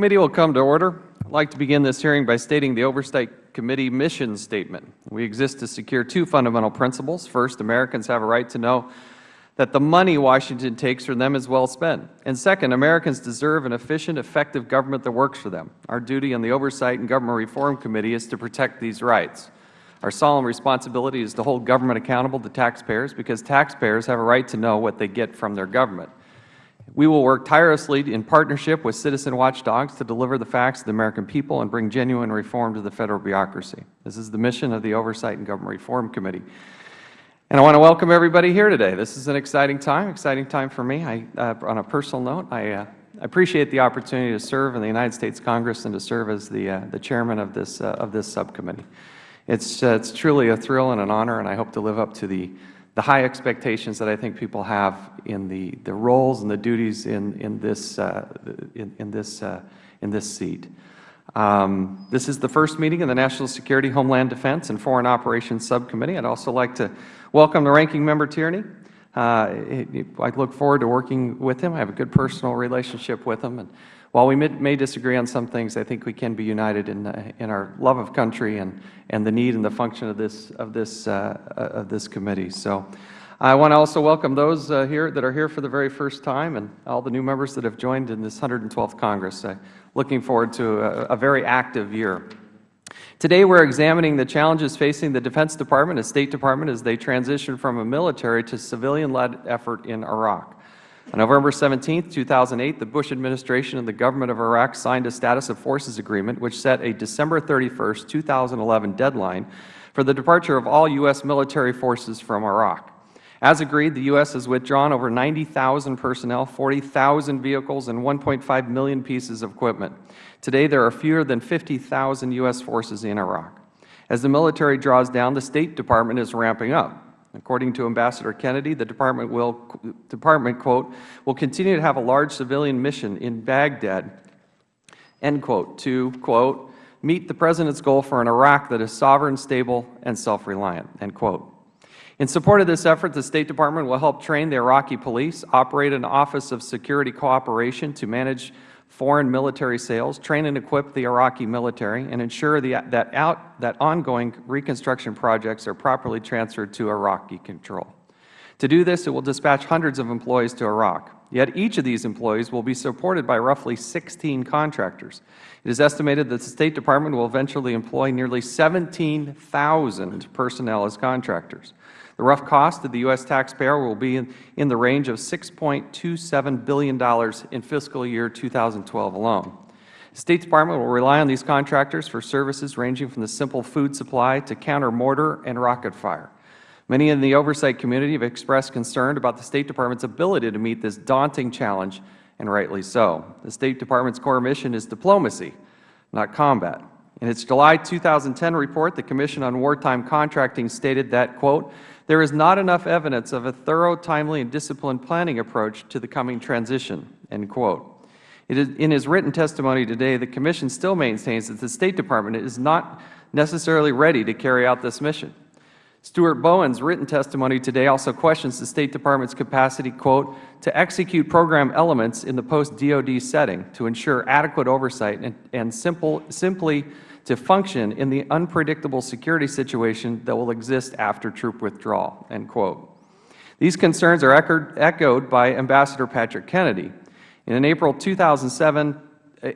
committee will come to order. I would like to begin this hearing by stating the Oversight Committee mission statement. We exist to secure two fundamental principles. First, Americans have a right to know that the money Washington takes from them is well spent. And second, Americans deserve an efficient, effective government that works for them. Our duty on the Oversight and Government Reform Committee is to protect these rights. Our solemn responsibility is to hold government accountable to taxpayers because taxpayers have a right to know what they get from their government. We will work tirelessly in partnership with citizen watchdogs to deliver the facts to the American people and bring genuine reform to the Federal bureaucracy. This is the mission of the Oversight and Government Reform Committee. And I want to welcome everybody here today. This is an exciting time, exciting time for me. I, uh, on a personal note, I uh, appreciate the opportunity to serve in the United States Congress and to serve as the, uh, the chairman of this, uh, of this subcommittee. It's, uh, it's truly a thrill and an honor, and I hope to live up to the the high expectations that I think people have in the, the roles and the duties in, in, this, uh, in, in, this, uh, in this seat. Um, this is the first meeting of the National Security, Homeland Defense, and Foreign Operations Subcommittee. I'd also like to welcome the Ranking Member Tierney. Uh, I look forward to working with him. I have a good personal relationship with him. And while we may, disagree on some things, I think we can be united in, uh, in our love of country and, and the need and the function of this, of this, uh, of this committee. So I want to also welcome those uh, here that are here for the very first time and all the new members that have joined in this 112th Congress. Uh, looking forward to a, a very active year. Today we are examining the challenges facing the Defense Department and State Department as they transition from a military to civilian-led effort in Iraq. On November 17, 2008, the Bush administration and the government of Iraq signed a status of forces agreement which set a December 31, 2011 deadline for the departure of all U.S. military forces from Iraq. As agreed, the U.S. has withdrawn over 90,000 personnel, 40,000 vehicles, and 1.5 million pieces of equipment. Today, there are fewer than 50,000 U.S. forces in Iraq. As the military draws down, the State Department is ramping up. According to Ambassador Kennedy, the Department will, Department, quote, will continue to have a large civilian mission in Baghdad, end quote, to, quote, meet the President's goal for an Iraq that is sovereign, stable, and self-reliant, end quote. In support of this effort, the State Department will help train the Iraqi police, operate an Office of Security Cooperation to manage foreign military sales, train and equip the Iraqi military, and ensure that, out, that ongoing reconstruction projects are properly transferred to Iraqi control. To do this, it will dispatch hundreds of employees to Iraq. Yet each of these employees will be supported by roughly 16 contractors. It is estimated that the State Department will eventually employ nearly 17,000 personnel as contractors. The rough cost to the U.S. taxpayer will be in, in the range of $6.27 billion in fiscal year 2012 alone. The State Department will rely on these contractors for services ranging from the simple food supply to counter mortar and rocket fire. Many in the oversight community have expressed concern about the State Department's ability to meet this daunting challenge, and rightly so. The State Department's core mission is diplomacy, not combat. In its July 2010 report, the Commission on Wartime Contracting stated that, quote, there is not enough evidence of a thorough, timely, and disciplined planning approach to the coming transition." In his written testimony today, the Commission still maintains that the State Department is not necessarily ready to carry out this mission. Stuart Bowen's written testimony today also questions the State Department's capacity, quote, to execute program elements in the post-DOD setting to ensure adequate oversight and, and simple, simply to function in the unpredictable security situation that will exist after troop withdrawal." End quote. These concerns are echoed by Ambassador Patrick Kennedy. In an April 2007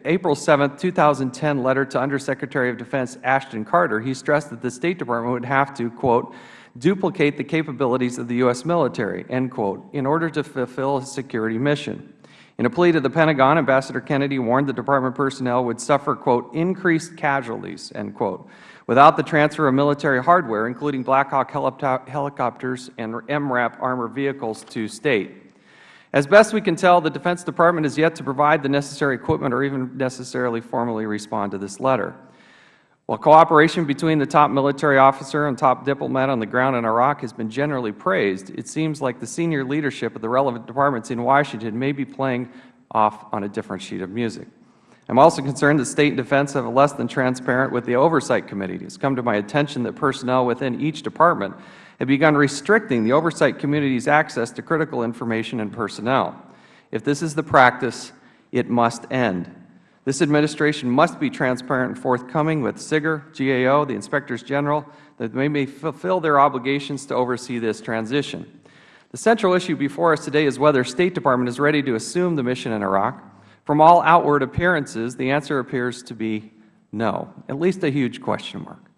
April 7, 2010 letter to Undersecretary of Defense Ashton Carter, he stressed that the State Department would have to, quote, duplicate the capabilities of the U.S. military, end quote, in order to fulfill a security mission. In a plea to the Pentagon, Ambassador Kennedy warned the Department personnel would suffer, quote, increased casualties, end quote, without the transfer of military hardware, including Black Hawk helicopters and MRAP armored vehicles to State. As best we can tell, the Defense Department has yet to provide the necessary equipment or even necessarily formally respond to this letter. While cooperation between the top military officer and top diplomat on the ground in Iraq has been generally praised, it seems like the senior leadership of the relevant departments in Washington may be playing off on a different sheet of music. I am also concerned that State and Defense have a less than transparent with the Oversight Committee. It has come to my attention that personnel within each department have begun restricting the Oversight Committee's access to critical information and personnel. If this is the practice, it must end. This Administration must be transparent and forthcoming with SIGIR, GAO, the Inspectors General, that they may fulfill their obligations to oversee this transition. The central issue before us today is whether the State Department is ready to assume the mission in Iraq. From all outward appearances, the answer appears to be no, at least a huge question mark.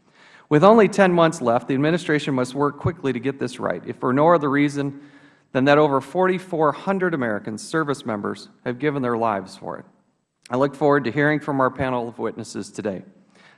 With only 10 months left, the Administration must work quickly to get this right, if for no other reason than that over 4,400 American service members have given their lives for it. I look forward to hearing from our panel of witnesses today.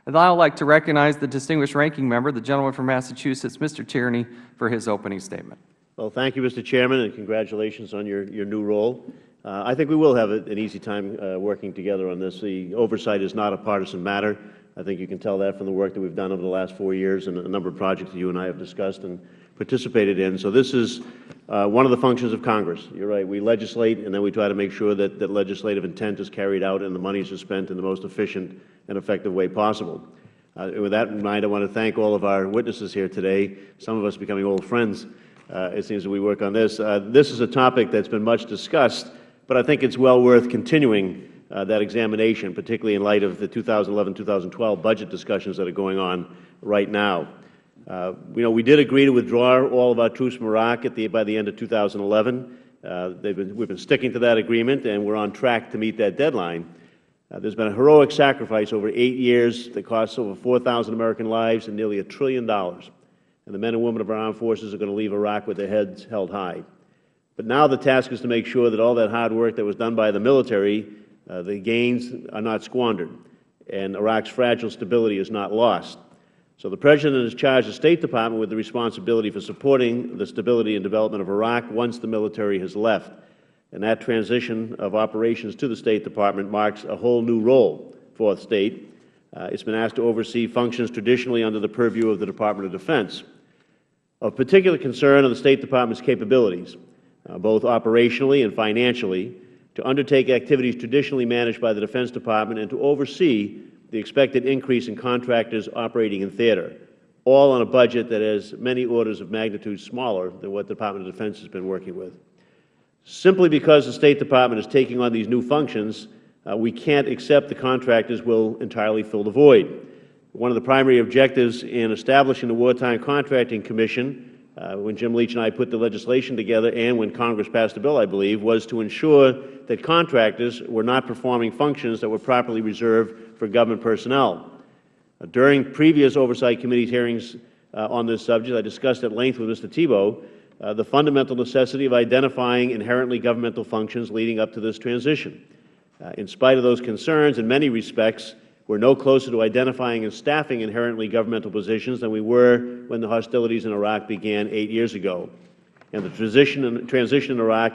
And I would like to recognize the distinguished ranking member, the gentleman from Massachusetts, Mr. Tierney, for his opening statement. Well, thank you, Mr. Chairman, and congratulations on your, your new role. Uh, I think we will have an easy time uh, working together on this. The oversight is not a partisan matter. I think you can tell that from the work that we've done over the last four years and a number of projects that you and I have discussed and participated in. So this is uh, one of the functions of Congress. You are right. We legislate, and then we try to make sure that, that legislative intent is carried out and the monies are spent in the most efficient and effective way possible. Uh, with that in mind, I want to thank all of our witnesses here today, some of us becoming old friends, uh, it seems, as we work on this. Uh, this is a topic that has been much discussed, but I think it is well worth continuing uh, that examination, particularly in light of the 2011-2012 budget discussions that are going on right now. Uh, you know, we did agree to withdraw all of our troops from Iraq the, by the end of 2011. Uh, been, we've been sticking to that agreement, and we're on track to meet that deadline. Uh, there's been a heroic sacrifice over eight years that costs over 4,000 American lives and nearly a trillion dollars. And the men and women of our armed forces are going to leave Iraq with their heads held high. But now the task is to make sure that all that hard work that was done by the military, uh, the gains are not squandered, and Iraq's fragile stability is not lost. So the President has charged the State Department with the responsibility for supporting the stability and development of Iraq once the military has left. And that transition of operations to the State Department marks a whole new role for the State. Uh, it has been asked to oversee functions traditionally under the purview of the Department of Defense. Of particular concern are the State Department's capabilities, uh, both operationally and financially, to undertake activities traditionally managed by the Defense Department and to oversee the expected increase in contractors operating in theater, all on a budget that is many orders of magnitude smaller than what the Department of Defense has been working with. Simply because the State Department is taking on these new functions, uh, we can't accept the contractors will entirely fill the void. One of the primary objectives in establishing the Wartime Contracting Commission when Jim Leach and I put the legislation together and when Congress passed the bill, I believe, was to ensure that contractors were not performing functions that were properly reserved for government personnel. Uh, during previous Oversight Committee hearings uh, on this subject, I discussed at length with Mr. Thibault uh, the fundamental necessity of identifying inherently governmental functions leading up to this transition. Uh, in spite of those concerns, in many respects, we are no closer to identifying and staffing inherently governmental positions than we were when the hostilities in Iraq began eight years ago. And the transition in, transition in Iraq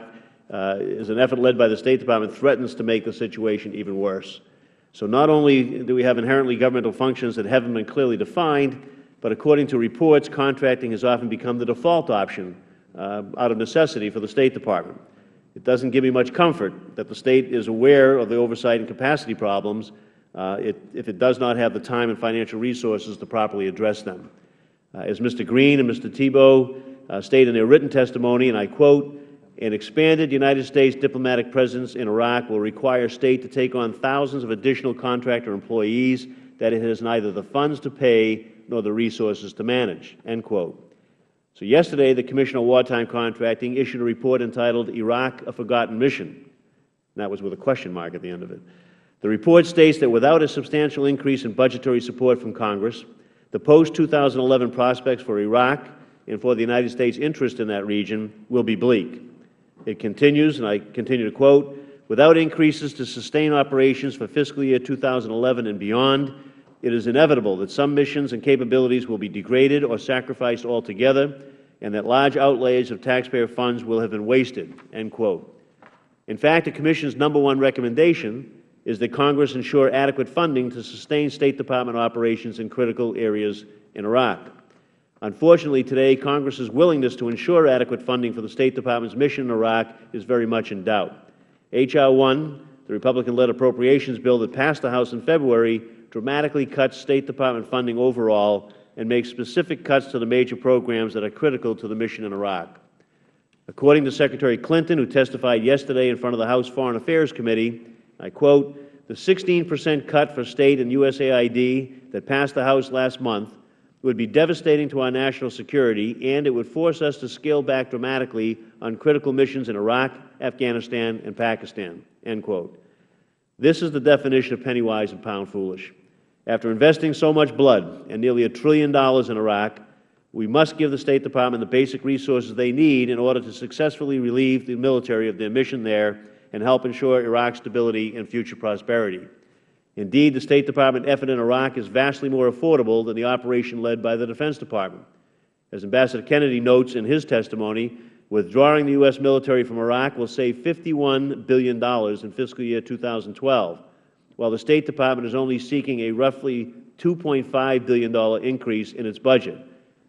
uh, is an effort led by the State Department threatens to make the situation even worse. So not only do we have inherently governmental functions that haven't been clearly defined, but according to reports, contracting has often become the default option uh, out of necessity for the State Department. It doesn't give me much comfort that the State is aware of the oversight and capacity problems it, if it does not have the time and financial resources to properly address them. Uh, as Mr. Green and Mr. Thibault uh, state in their written testimony, and I quote, an expanded United States diplomatic presence in Iraq will require State to take on thousands of additional contractor employees that it has neither the funds to pay nor the resources to manage." End quote. So yesterday, the Commission on Wartime Contracting issued a report entitled Iraq, a Forgotten Mission. And that was with a question mark at the end of it. The report states that without a substantial increase in budgetary support from Congress, the post-2011 prospects for Iraq and for the United States' interest in that region will be bleak. It continues, and I continue to quote, without increases to sustain operations for fiscal year 2011 and beyond, it is inevitable that some missions and capabilities will be degraded or sacrificed altogether, and that large outlays of taxpayer funds will have been wasted. End quote. In fact, the Commission's number one recommendation is that Congress ensure adequate funding to sustain State Department operations in critical areas in Iraq. Unfortunately, today, Congress's willingness to ensure adequate funding for the State Department's mission in Iraq is very much in doubt. H.R. 1, the Republican-led appropriations bill that passed the House in February, dramatically cuts State Department funding overall and makes specific cuts to the major programs that are critical to the mission in Iraq. According to Secretary Clinton, who testified yesterday in front of the House Foreign Affairs Committee, I quote, the 16 percent cut for State and USAID that passed the House last month would be devastating to our national security, and it would force us to scale back dramatically on critical missions in Iraq, Afghanistan, and Pakistan." End quote. This is the definition of penny wise and pound foolish. After investing so much blood and nearly a trillion dollars in Iraq, we must give the State Department the basic resources they need in order to successfully relieve the military of their mission there and help ensure Iraq's stability and future prosperity. Indeed, the State Department effort in Iraq is vastly more affordable than the operation led by the Defense Department. As Ambassador Kennedy notes in his testimony, withdrawing the U.S. military from Iraq will save $51 billion in fiscal year 2012, while the State Department is only seeking a roughly $2.5 billion increase in its budget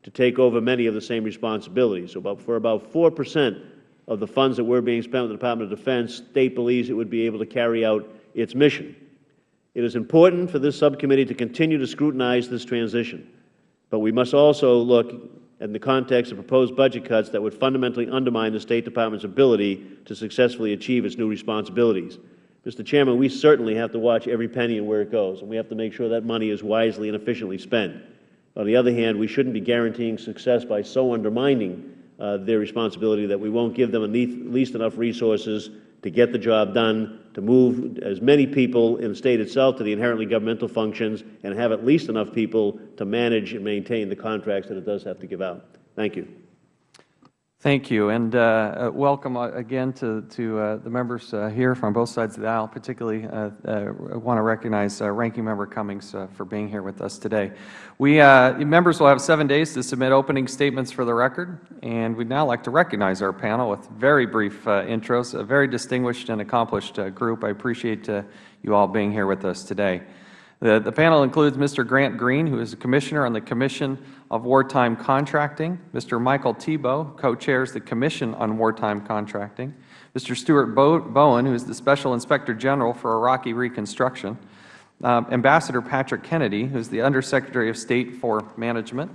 to take over many of the same responsibilities. So about, for about 4 percent of the funds that were being spent with the Department of Defense, State believes it would be able to carry out its mission. It is important for this subcommittee to continue to scrutinize this transition, but we must also look in the context of proposed budget cuts that would fundamentally undermine the State Department's ability to successfully achieve its new responsibilities. Mr. Chairman, we certainly have to watch every penny and where it goes, and we have to make sure that money is wisely and efficiently spent. On the other hand, we shouldn't be guaranteeing success by so undermining uh, their responsibility that we won't give them at least enough resources to get the job done, to move as many people in the State itself to the inherently governmental functions, and have at least enough people to manage and maintain the contracts that it does have to give out. Thank you. Thank you, and uh, welcome uh, again to, to uh, the members uh, here from both sides of the aisle. Particularly, uh, uh, I want to recognize Ranking Member Cummings for being here with us today. We members will have seven days to submit opening statements for the record, and we'd now like to recognize our panel with very brief intros. A very distinguished and accomplished group. I appreciate you all being here with us today. The, the panel includes Mr. Grant Green, who is a Commissioner on the Commission of Wartime Contracting. Mr. Michael Thibault, co-chairs the Commission on Wartime Contracting. Mr. Stuart Bowen, who is the Special Inspector General for Iraqi Reconstruction. Uh, Ambassador Patrick Kennedy, who is the Undersecretary of State for Management.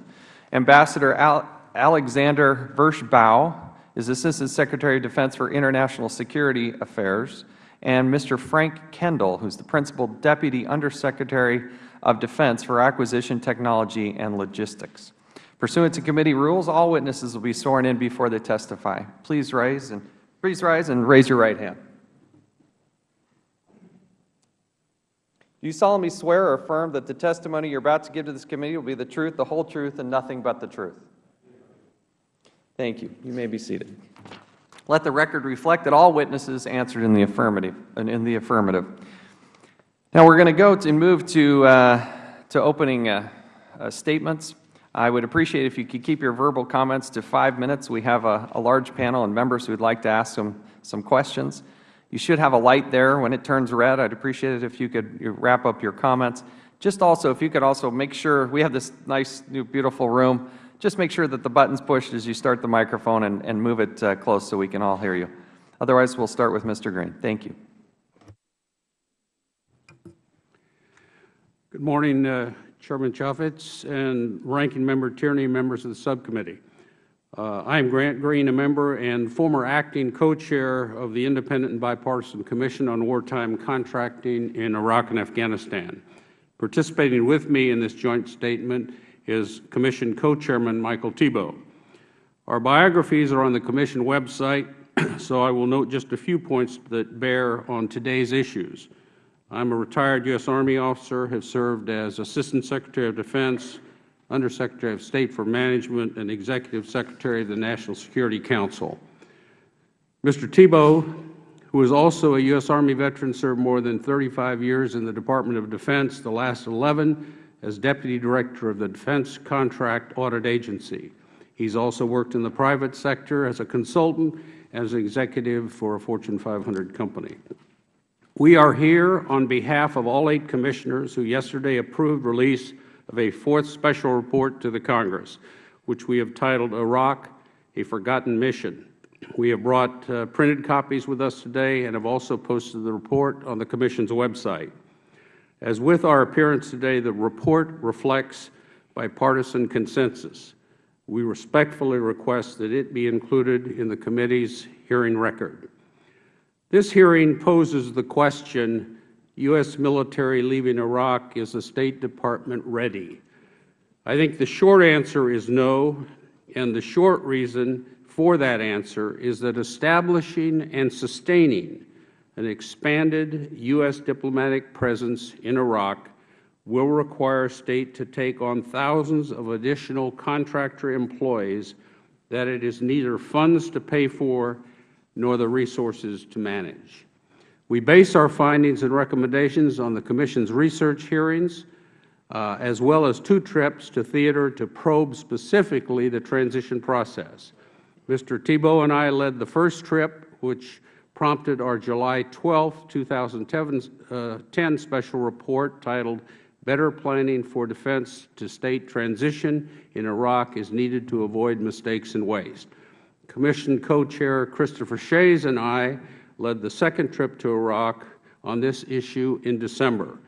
Ambassador Al Alexander Vershbow is Assistant Secretary of Defense for International Security Affairs and Mr. Frank Kendall, who is the Principal Deputy Undersecretary of Defense for Acquisition Technology and Logistics. Pursuant to committee rules, all witnesses will be sworn in before they testify. Please rise and, please rise and raise your right hand. Do you solemnly swear or affirm that the testimony you are about to give to this committee will be the truth, the whole truth, and nothing but the truth? Thank you. You may be seated. Let the record reflect that all witnesses answered in the affirmative. In the affirmative. Now we're going to go and move to uh, to opening uh, uh, statements. I would appreciate if you could keep your verbal comments to five minutes. We have a, a large panel and members who would like to ask some some questions. You should have a light there when it turns red. I'd appreciate it if you could wrap up your comments. Just also, if you could also make sure we have this nice, new, beautiful room just make sure that the button is pushed as you start the microphone and, and move it uh, close so we can all hear you. Otherwise, we'll start with Mr. Green. Thank you. Good morning, uh, Chairman Chaffetz and Ranking Member Tierney, members of the subcommittee. Uh, I am Grant Green, a member and former acting co-chair of the Independent and Bipartisan Commission on Wartime Contracting in Iraq and Afghanistan. Participating with me in this joint statement is Commission Co-Chairman Michael Thibault. Our biographies are on the Commission website, so I will note just a few points that bear on today's issues. I am a retired U.S. Army officer, have served as Assistant Secretary of Defense, Undersecretary of State for Management, and Executive Secretary of the National Security Council. Mr. Thibault, who is also a U.S. Army veteran, served more than 35 years in the Department of Defense, the last 11 as Deputy Director of the Defense Contract Audit Agency. He has also worked in the private sector as a consultant as an executive for a Fortune 500 company. We are here on behalf of all eight Commissioners who yesterday approved release of a fourth special report to the Congress, which we have titled Iraq, a Forgotten Mission. We have brought uh, printed copies with us today and have also posted the report on the Commission's website. As with our appearance today, the report reflects bipartisan consensus. We respectfully request that it be included in the committee's hearing record. This hearing poses the question U.S. military leaving Iraq, is the State Department ready? I think the short answer is no, and the short reason for that answer is that establishing and sustaining an expanded U.S. diplomatic presence in Iraq will require State to take on thousands of additional contractor employees that it has neither funds to pay for nor the resources to manage. We base our findings and recommendations on the Commission's research hearings, uh, as well as two trips to theater to probe specifically the transition process. Mr. Thibault and I led the first trip, which prompted our July 12, 2010 uh, special report titled Better Planning for Defense to State Transition in Iraq is Needed to Avoid Mistakes and Waste. Commission Co-Chair Christopher Shays and I led the second trip to Iraq on this issue in December.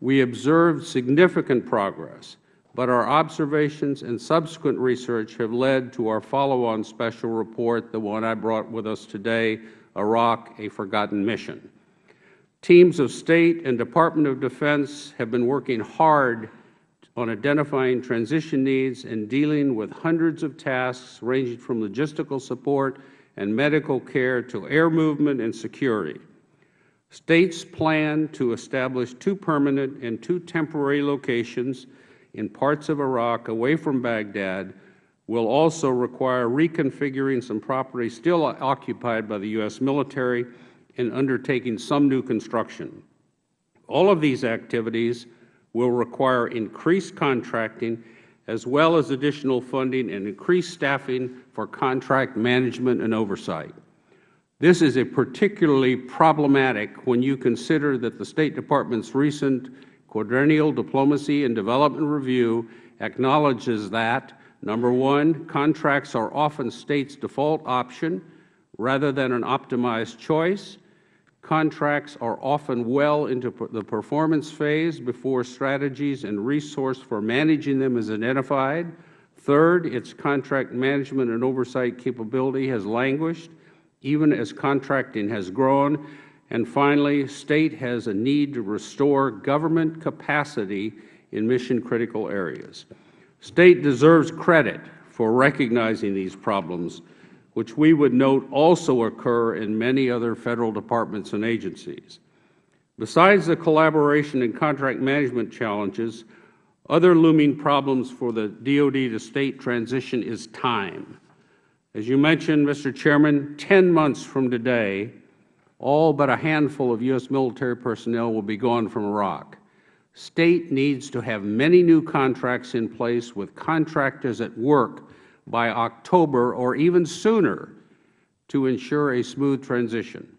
We observed significant progress, but our observations and subsequent research have led to our follow-on special report, the one I brought with us today, Iraq, a Forgotten Mission. Teams of State and Department of Defense have been working hard on identifying transition needs and dealing with hundreds of tasks ranging from logistical support and medical care to air movement and security. States plan to establish two permanent and two temporary locations in parts of Iraq away from Baghdad will also require reconfiguring some property still occupied by the U.S. military and undertaking some new construction. All of these activities will require increased contracting as well as additional funding and increased staffing for contract management and oversight. This is a particularly problematic when you consider that the State Department's recent quadrennial diplomacy and development review acknowledges that, number one, contracts are often States' default option rather than an optimized choice. Contracts are often well into the performance phase before strategies and resource for managing them is identified. Third, its contract management and oversight capability has languished even as contracting has grown. And finally, State has a need to restore government capacity in mission-critical areas. State deserves credit for recognizing these problems, which we would note also occur in many other Federal departments and agencies. Besides the collaboration and contract management challenges, other looming problems for the DoD to State transition is time. As you mentioned, Mr. Chairman, 10 months from today, all but a handful of U.S. military personnel will be gone from Iraq. State needs to have many new contracts in place with contractors at work by October or even sooner to ensure a smooth transition.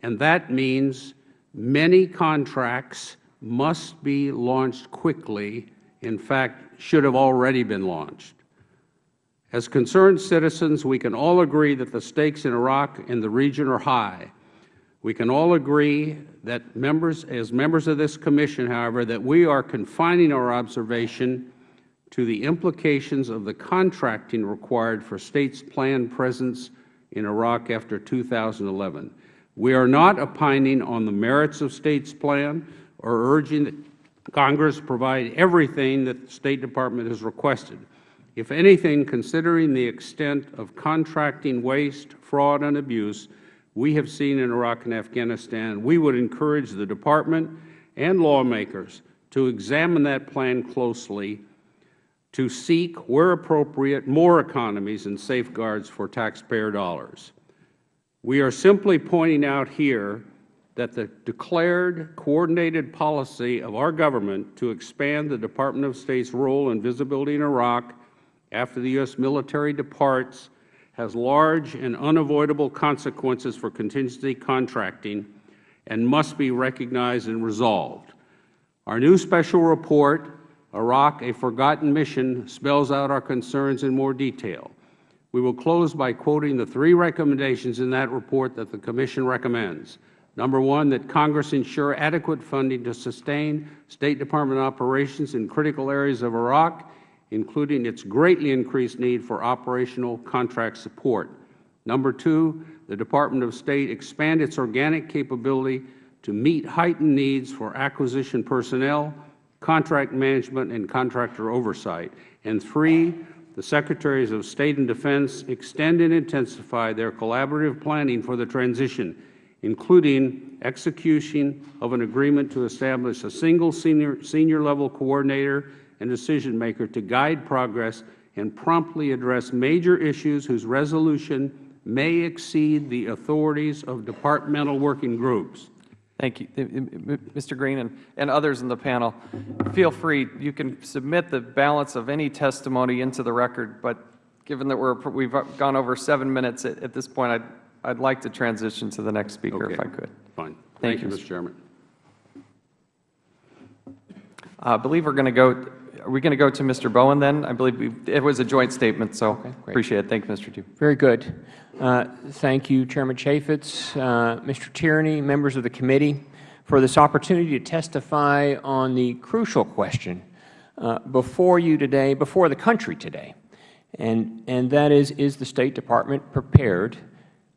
And that means many contracts must be launched quickly, in fact, should have already been launched. As concerned citizens, we can all agree that the stakes in Iraq and the region are high. We can all agree that members, as members of this Commission, however, that we are confining our observation to the implications of the contracting required for States' planned presence in Iraq after 2011. We are not opining on the merits of States' plan or urging that Congress provide everything that the State Department has requested. If anything, considering the extent of contracting waste, fraud, and abuse we have seen in Iraq and Afghanistan, we would encourage the Department and lawmakers to examine that plan closely to seek, where appropriate, more economies and safeguards for taxpayer dollars. We are simply pointing out here that the declared coordinated policy of our government to expand the Department of State's role and visibility in Iraq after the U.S. military departs has large and unavoidable consequences for contingency contracting and must be recognized and resolved. Our new special report, Iraq, a Forgotten Mission, spells out our concerns in more detail. We will close by quoting the three recommendations in that report that the Commission recommends. Number one, that Congress ensure adequate funding to sustain State Department operations in critical areas of Iraq including its greatly increased need for operational contract support. Number two, the Department of State expand its organic capability to meet heightened needs for acquisition personnel, contract management, and contractor oversight. And three, the Secretaries of State and Defense extend and intensify their collaborative planning for the transition, including execution of an agreement to establish a single senior, senior level coordinator and decision maker to guide progress and promptly address major issues whose resolution may exceed the authorities of departmental working groups. Thank you. Mr. Green and, and others in the panel, feel free, you can submit the balance of any testimony into the record, but given that we're, we've gone over seven minutes at, at this point, I'd, I'd like to transition to the next speaker if I could. Fine. Thank Thank you, you, Mr. Chairman. I believe we're going to go, are we going to go to Mr. Bowen then? I believe we, it was a joint statement, so great. appreciate it. Thank you, Mr. Chu. Very good. Uh, Thank you, Chairman Chaffetz, uh, Mr. Tierney, members of the committee, for this opportunity to testify on the crucial question uh, before you today, before the country today, and, and that is, is the State Department prepared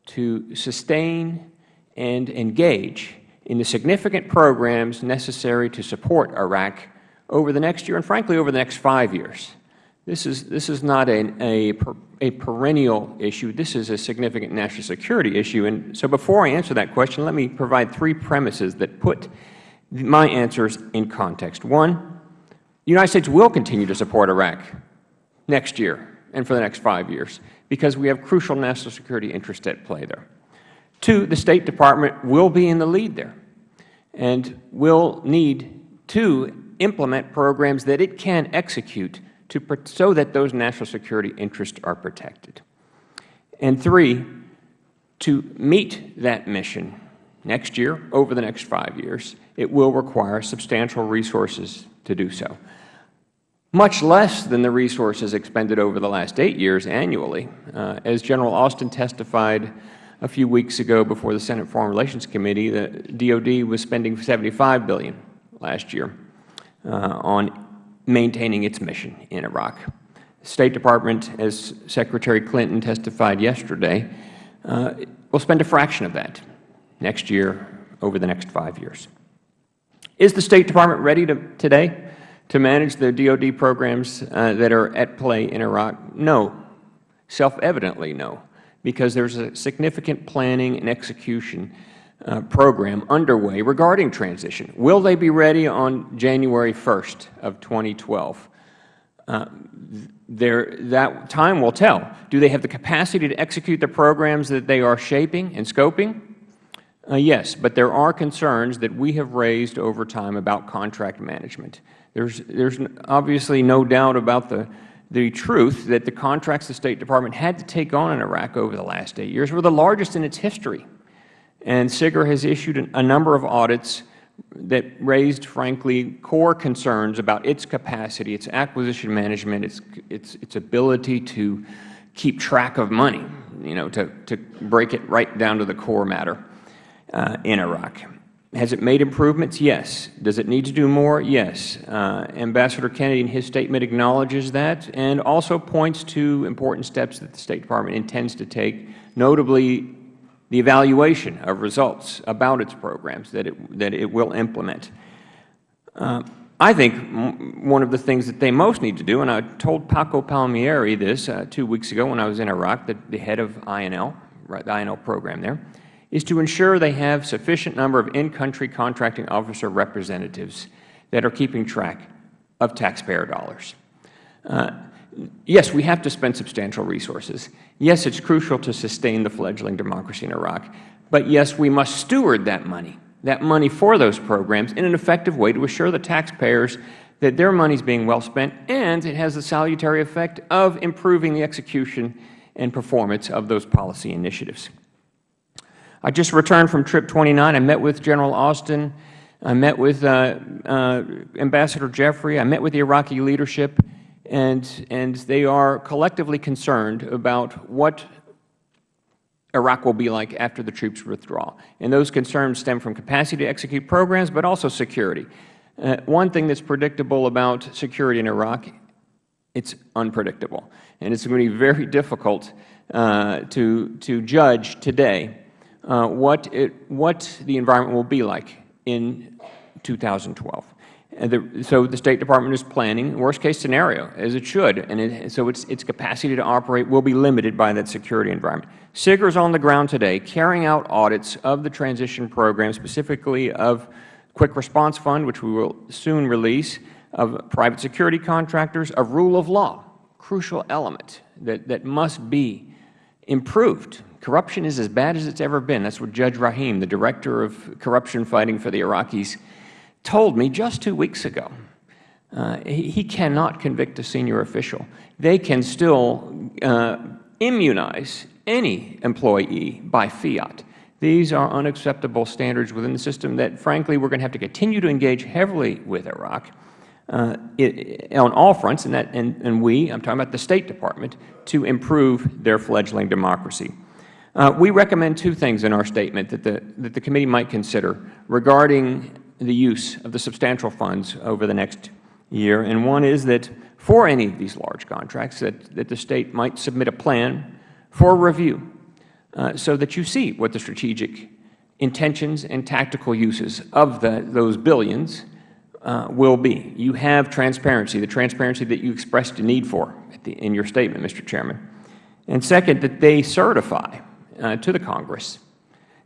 to sustain and engage in the significant programs necessary to support Iraq over the next year and, frankly, over the next five years? This is, this is not a, a, a perennial issue. This is a significant national security issue. And so before I answer that question, let me provide three premises that put my answers in context. One, the United States will continue to support Iraq next year and for the next five years because we have crucial national security interests at play there. Two, the State Department will be in the lead there and will need to implement programs that it can execute to, so that those national security interests are protected. And three, to meet that mission next year, over the next five years, it will require substantial resources to do so. Much less than the resources expended over the last eight years annually. Uh, as General Austin testified a few weeks ago before the Senate Foreign Relations Committee, the DoD was spending 75 billion last year on maintaining its mission in Iraq. The State Department, as Secretary Clinton testified yesterday, uh, will spend a fraction of that next year over the next five years. Is the State Department ready to, today to manage the DoD programs uh, that are at play in Iraq? No. Self-evidently no, because there's a significant planning and execution uh, program underway regarding transition. Will they be ready on January 1st of 2012? Uh, that time will tell. Do they have the capacity to execute the programs that they are shaping and scoping? Uh, yes, but there are concerns that we have raised over time about contract management. There's, there's obviously no doubt about the, the truth that the contracts the State Department had to take on in Iraq over the last eight years were the largest in its history. And SIGIR has issued a number of audits that raised, frankly, core concerns about its capacity, its acquisition management, its, its, its ability to keep track of money, you know, to, to break it right down to the core matter uh, in Iraq. Has it made improvements? Yes. Does it need to do more? Yes. Uh, Ambassador Kennedy in his statement acknowledges that and also points to important steps that the State Department intends to take, notably the evaluation of results about its programs that it, that it will implement. Uh, I think one of the things that they most need to do, and I told Paco Palmieri this uh, two weeks ago when I was in Iraq, the, the head of INL, right, the INL program there, is to ensure they have sufficient number of in-country contracting officer representatives that are keeping track of taxpayer dollars. Uh, yes, we have to spend substantial resources. Yes, it's crucial to sustain the fledgling democracy in Iraq. But yes, we must steward that money, that money for those programs in an effective way to assure the taxpayers that their money is being well spent and it has the salutary effect of improving the execution and performance of those policy initiatives. I just returned from Trip 29. I met with General Austin. I met with uh, uh, Ambassador Jeffrey. I met with the Iraqi leadership, and, and they are collectively concerned about what Iraq will be like after the troops withdraw. And those concerns stem from capacity to execute programs, but also security. Uh, one thing that's predictable about security in Iraq, it's unpredictable. And it's going to be very difficult uh, to, to judge today uh, what, it, what the environment will be like in 2012. The, so the State Department is planning worst-case scenario, as it should, and it, so its, its capacity to operate will be limited by that security environment. SIGIR is on the ground today carrying out audits of the transition program, specifically of Quick Response Fund, which we will soon release, of private security contractors, of rule of law, crucial element that, that must be improved. Corruption is as bad as it's ever been. That's what Judge Rahim, the Director of Corruption Fighting for the Iraqis, told me just two weeks ago. Uh, he, cannot convict a senior official. They can still uh, immunize any employee by fiat. These are unacceptable standards within the system that, frankly, we are going to have to continue to engage heavily with Iraq uh, it, on all fronts, and, that, and, and we, I am talking about the State Department, to improve their fledgling democracy. Uh, we recommend two things in our statement that the, that the committee might consider regarding the use of the substantial funds over the next year. And one is that for any of these large contracts, that, that the State might submit a plan for review uh, so that you see what the strategic intentions and tactical uses of the, those billions uh, will be. You have transparency, the transparency that you expressed a need for the, in your statement, Mr. Chairman. And second, that they certify uh, to the Congress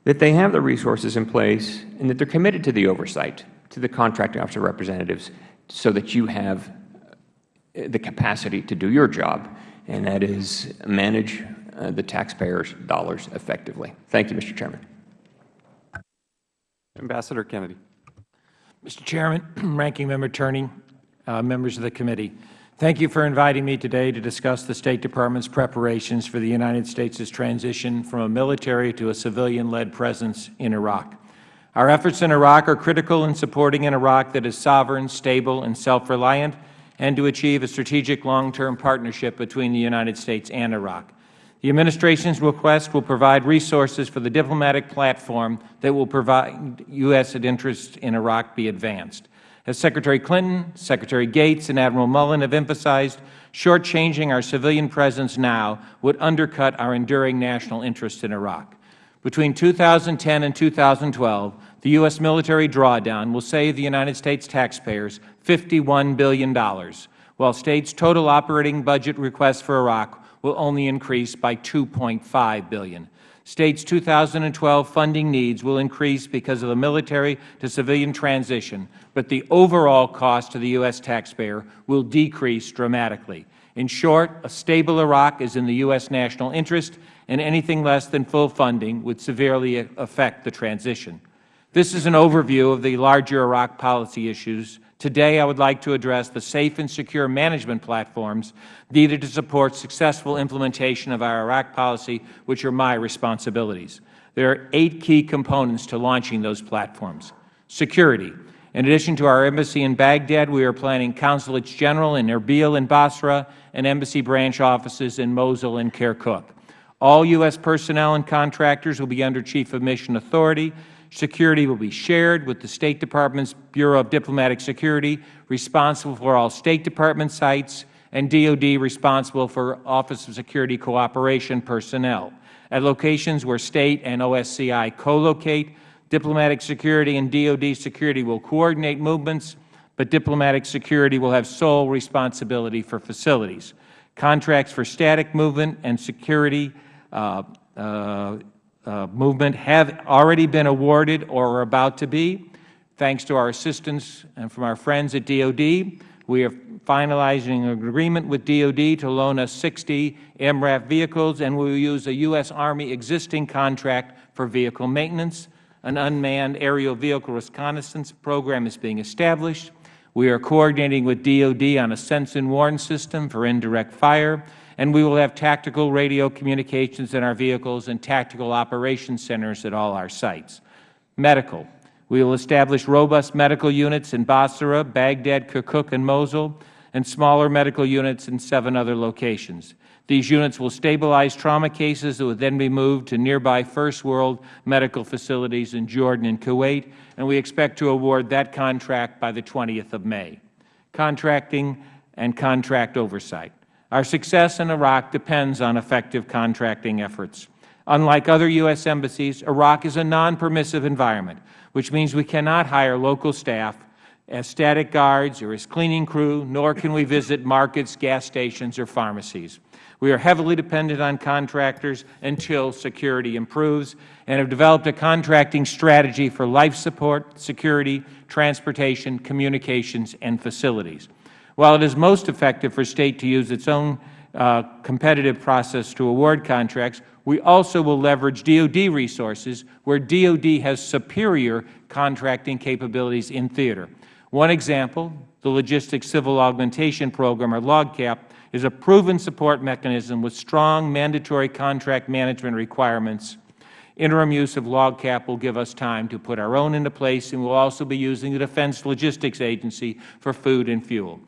that they have the resources in place and that they are committed to the oversight to the contracting officer representatives so that you have uh, the capacity to do your job, and that is manage uh, the taxpayers' dollars effectively. Thank you, Mr. Chairman. Ambassador Kennedy. Mr. Chairman, Ranking Member Tierney, uh, members of the committee, thank you for inviting me today to discuss the State Department's preparations for the United States' transition from a military to a civilian-led presence in Iraq. Our efforts in Iraq are critical in supporting an Iraq that is sovereign, stable, and self-reliant, and to achieve a strategic long-term partnership between the United States and Iraq. The Administration's request will provide resources for the diplomatic platform that will provide U.S. interests in Iraq be advanced. As Secretary Clinton, Secretary Gates, and Admiral Mullen have emphasized, shortchanging our civilian presence now would undercut our enduring national interest in Iraq. Between 2010 and 2012, the U.S. military drawdown will save the United States taxpayers $51 billion, while States' total operating budget requests for Iraq will only increase by $2.5 billion. States' 2012 funding needs will increase because of the military to civilian transition, but the overall cost to the U.S. taxpayer will decrease dramatically. In short, a stable Iraq is in the U.S. national interest, and anything less than full funding would severely affect the transition. This is an overview of the larger Iraq policy issues Today, I would like to address the safe and secure management platforms needed to support successful implementation of our Iraq policy, which are my responsibilities. There are eight key components to launching those platforms. Security. In addition to our embassy in Baghdad, we are planning consulates general in Erbil and Basra and embassy branch offices in Mosul and Kirkuk. All U.S. personnel and contractors will be under Chief of Mission Authority Security will be shared with the State Department's Bureau of Diplomatic Security, responsible for all State Department sites, and DOD responsible for Office of Security Cooperation personnel. At locations where State and OSCI co-locate, diplomatic security and DOD security will coordinate movements, but diplomatic security will have sole responsibility for facilities. Contracts for static movement and security uh, uh, uh, movement have already been awarded or are about to be. Thanks to our assistance and from our friends at DOD, we are finalizing an agreement with DOD to loan us 60 MRAP vehicles, and we will use a U.S. Army existing contract for vehicle maintenance. An unmanned aerial vehicle reconnaissance program is being established. We are coordinating with DOD on a sense and warn system for indirect fire and we will have tactical radio communications in our vehicles and tactical operations centers at all our sites. Medical. We will establish robust medical units in Basra, Baghdad, Kirkuk, and Mosul, and smaller medical units in seven other locations. These units will stabilize trauma cases that would then be moved to nearby First World medical facilities in Jordan and Kuwait, and we expect to award that contract by the 20th of May. Contracting and contract oversight. Our success in Iraq depends on effective contracting efforts. Unlike other U.S. embassies, Iraq is a non-permissive environment, which means we cannot hire local staff as static guards or as cleaning crew, nor can we visit markets, gas stations, or pharmacies. We are heavily dependent on contractors until security improves and have developed a contracting strategy for life support, security, transportation, communications, and facilities. While it is most effective for State to use its own uh, competitive process to award contracts, we also will leverage DoD resources where DoD has superior contracting capabilities in theater. One example, the Logistics Civil Augmentation Program, or LOGCAP, is a proven support mechanism with strong mandatory contract management requirements. Interim use of LOGCAP will give us time to put our own into place, and we will also be using the Defense Logistics Agency for food and fuel.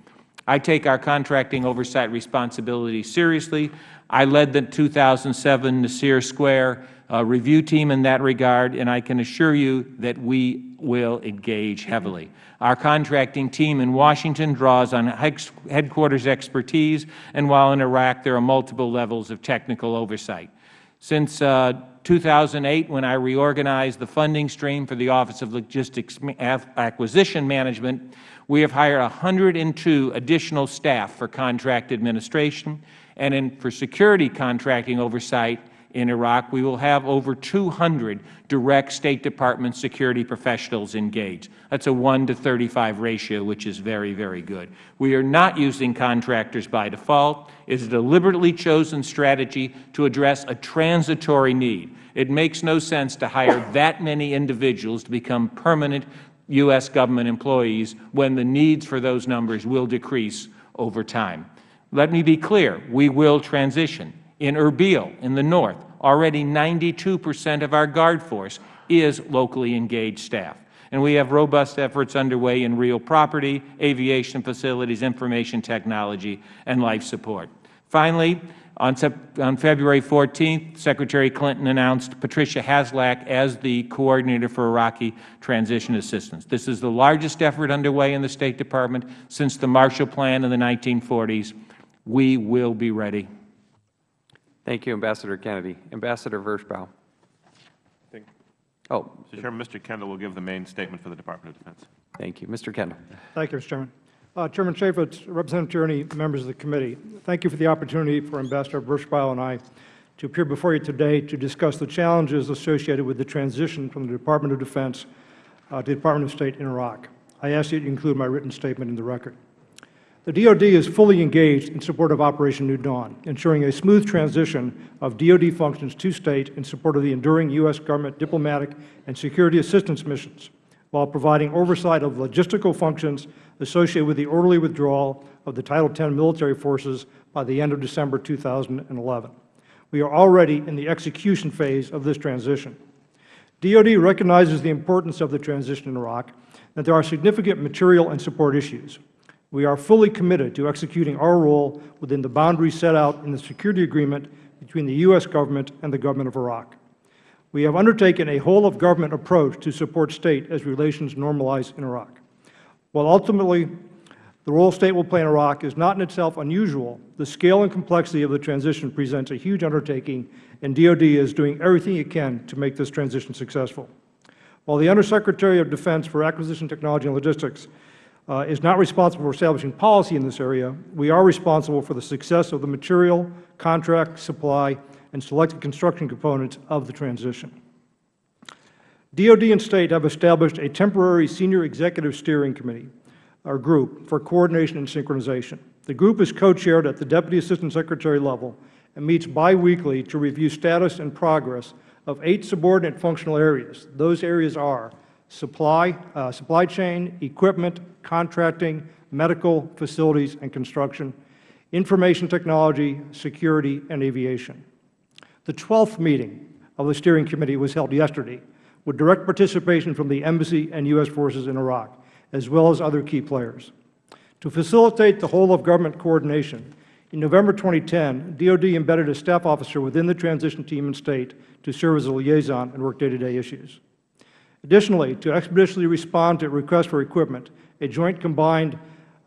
I take our contracting oversight responsibility seriously. I led the 2007 Nisour Square review team in that regard, and I can assure you that we will engage heavily. Our contracting team in Washington draws on headquarters expertise, and while in Iraq there are multiple levels of technical oversight. Since uh, 2008, when I reorganized the funding stream for the Office of Logistics Acquisition Management, we have hired 102 additional staff for contract administration, and in, for security contracting oversight in Iraq, we will have over 200 direct State Department security professionals engaged. That is a 1 to 35 ratio, which is very, very good. We are not using contractors by default. It is a deliberately chosen strategy to address a transitory need. It makes no sense to hire that many individuals to become permanent U.S. government employees when the needs for those numbers will decrease over time. Let me be clear. We will transition. In Erbil, in the north, already 92 percent of our Guard force is locally engaged staff. And we have robust efforts underway in real property, aviation facilities, information technology, and life support. Finally, on, on February 14th, Secretary Clinton announced Patricia Haslach as the coordinator for Iraqi transition assistance. This is the largest effort underway in the State Department since the Marshall Plan in the 1940s. We will be ready. Thank you, Ambassador Kennedy. Ambassador Vershbow. Thank you. Oh, Mr. Chairman, Mr. Kendall will give the main statement for the Department of Defense. thank you. Mr. Kendall. Thank you, Mr. Chairman. Uh, Chairman Chaffetz, Representative Tierney, members of the committee, thank you for the opportunity for Ambassador Vershbow and I to appear before you today to discuss the challenges associated with the transition from the Department of Defense uh, to the Department of State in Iraq. I ask you to include my written statement in the record. The DoD is fully engaged in support of Operation New Dawn, ensuring a smooth transition of DoD functions to State in support of the enduring U.S. government diplomatic and security assistance missions, while providing oversight of logistical functions associated with the orderly withdrawal of the Title X military forces by the end of December 2011. We are already in the execution phase of this transition. DoD recognizes the importance of the transition in Iraq, that there are significant material and support issues. We are fully committed to executing our role within the boundaries set out in the security agreement between the U.S. Government and the Government of Iraq. We have undertaken a whole-of-government approach to support State as relations normalize in Iraq. While ultimately the role State will play in Iraq is not in itself unusual, the scale and complexity of the transition presents a huge undertaking, and DoD is doing everything it can to make this transition successful. While the Undersecretary of Defense for Acquisition Technology and Logistics Uh, is not responsible for establishing policy in this area. We are responsible for the success of the material, contract, supply, and selected construction components of the transition. DoD and State have established a temporary Senior Executive Steering Committee, or group, for coordination and synchronization. The group is co-chaired at the Deputy Assistant Secretary level and meets biweekly to review status and progress of eight subordinate functional areas. Those areas are supply, uh, supply chain, equipment, contracting, medical, facilities and construction, information technology, security, and aviation. The 12th meeting of the steering committee was held yesterday with direct participation from the Embassy and U.S. forces in Iraq, as well as other key players. To facilitate the whole-of-government coordination, in November 2010, DoD embedded a staff officer within the transition team in State to serve as a liaison and work day-to-day -day issues. Additionally, to expeditiously respond to requests for equipment, a joint combined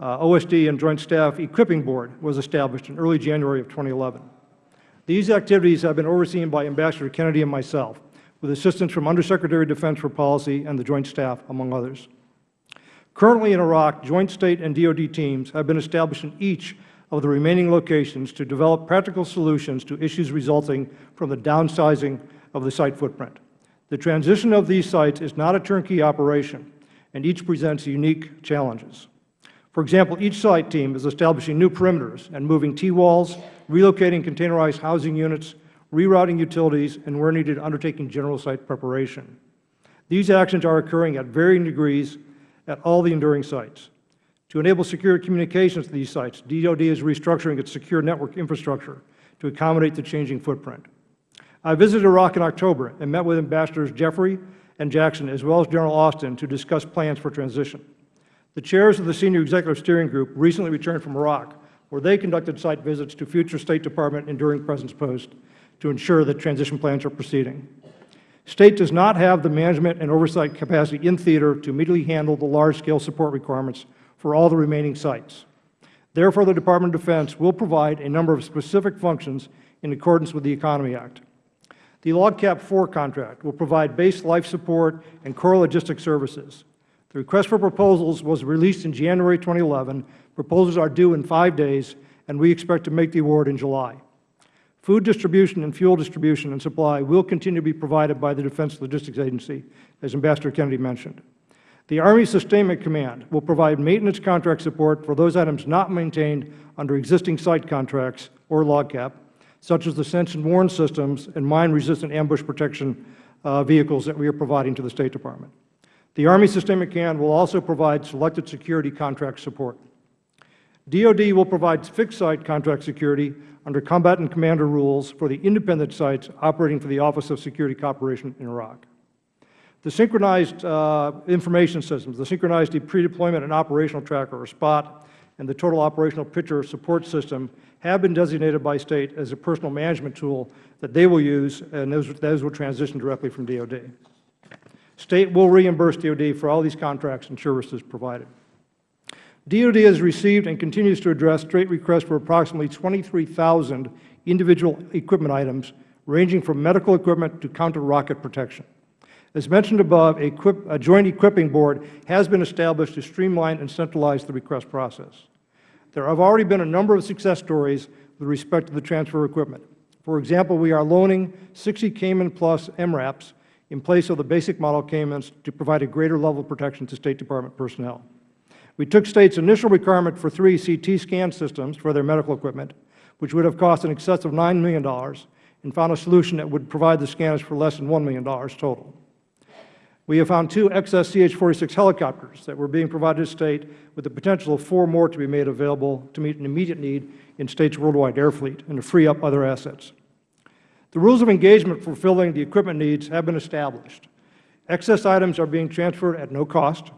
uh, OSD and Joint Staff Equipping Board was established in early January of 2011. These activities have been overseen by Ambassador Kennedy and myself, with assistance from Undersecretary of Defense for Policy and the Joint Staff, among others. Currently in Iraq, Joint State and DoD teams have been established in each of the remaining locations to develop practical solutions to issues resulting from the downsizing of the site footprint. The transition of these sites is not a turnkey operation, and each presents unique challenges. For example, each site team is establishing new perimeters and moving T-walls, relocating containerized housing units, rerouting utilities, and where needed, undertaking general site preparation. These actions are occurring at varying degrees at all the enduring sites. To enable secure communications to these sites, DoD is restructuring its secure network infrastructure to accommodate the changing footprint. I visited Iraq in October and met with Ambassadors Jeffrey and Jackson, as well as General Austin, to discuss plans for transition. The chairs of the Senior Executive Steering Group recently returned from Iraq, where they conducted site visits to future State Department enduring presence posts to ensure that transition plans are proceeding. State does not have the management and oversight capacity in theater to immediately handle the large-scale support requirements for all the remaining sites. Therefore, the Department of Defense will provide a number of specific functions in accordance with the Economy Act. The LOGCAP IV contract will provide base life support and core logistics services. The request for proposals was released in January 2011. Proposals are due in five days, and we expect to make the award in July. Food distribution and fuel distribution and supply will continue to be provided by the Defense Logistics Agency, as Ambassador Kennedy mentioned. The Army Sustainment Command will provide maintenance contract support for those items not maintained under existing site contracts or LOGCAP, such as the sense and warn systems and mine-resistant ambush protection uh, vehicles that we are providing to the State Department. The Army Sustainment Command will also provide selected security contract support. DoD will provide fixed-site contract security under combatant commander rules for the independent sites operating for the Office of Security Cooperation in Iraq. The Synchronized uh, Information Systems, the Synchronized Pre-Deployment and Operational Tracker, or SPOT, and the Total Operational Picture Support System have been designated by State as a personal management tool that they will use, and those, those will transition directly from DoD. State will reimburse DoD for all these contracts and services provided. DoD has received and continues to address State requests for approximately 23,000 individual equipment items, ranging from medical equipment to counter-rocket protection. As mentioned above, a, joint equipping board has been established to streamline and centralize the request process. There have already been a number of success stories with respect to the transfer of equipment. For example, we are loaning 60 Caiman Plus MRAPs in place of the basic model Caimans to provide a greater level of protection to State Department personnel. We took State's initial requirement for three CT scan systems for their medical equipment, which would have cost in excess of $9 million, and found a solution that would provide the scanners for less than $1 million total. We have found two excess CH-46 helicopters that were being provided to State with the potential of four more to be made available to meet an immediate need in State's worldwide air fleet and to free up other assets. The rules of engagement for fulfilling the equipment needs have been established. Excess items are being transferred at no cost.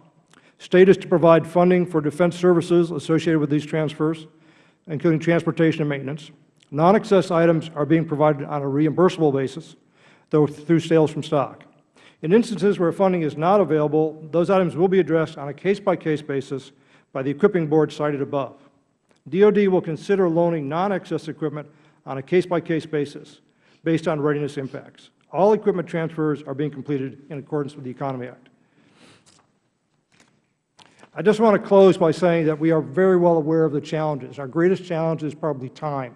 State is to provide funding for defense services associated with these transfers, including transportation and maintenance. Non-excess items are being provided on a reimbursable basis, though through sales from stock. In instances where funding is not available, those items will be addressed on a case-by-case -case basis by the equipping board cited above. DoD will consider loaning non-excess equipment on a case-by-case -case basis based on readiness impacts. All equipment transfers are being completed in accordance with the Economy Act. I just want to close by saying that we are very well aware of the challenges. Our greatest challenge is probably time.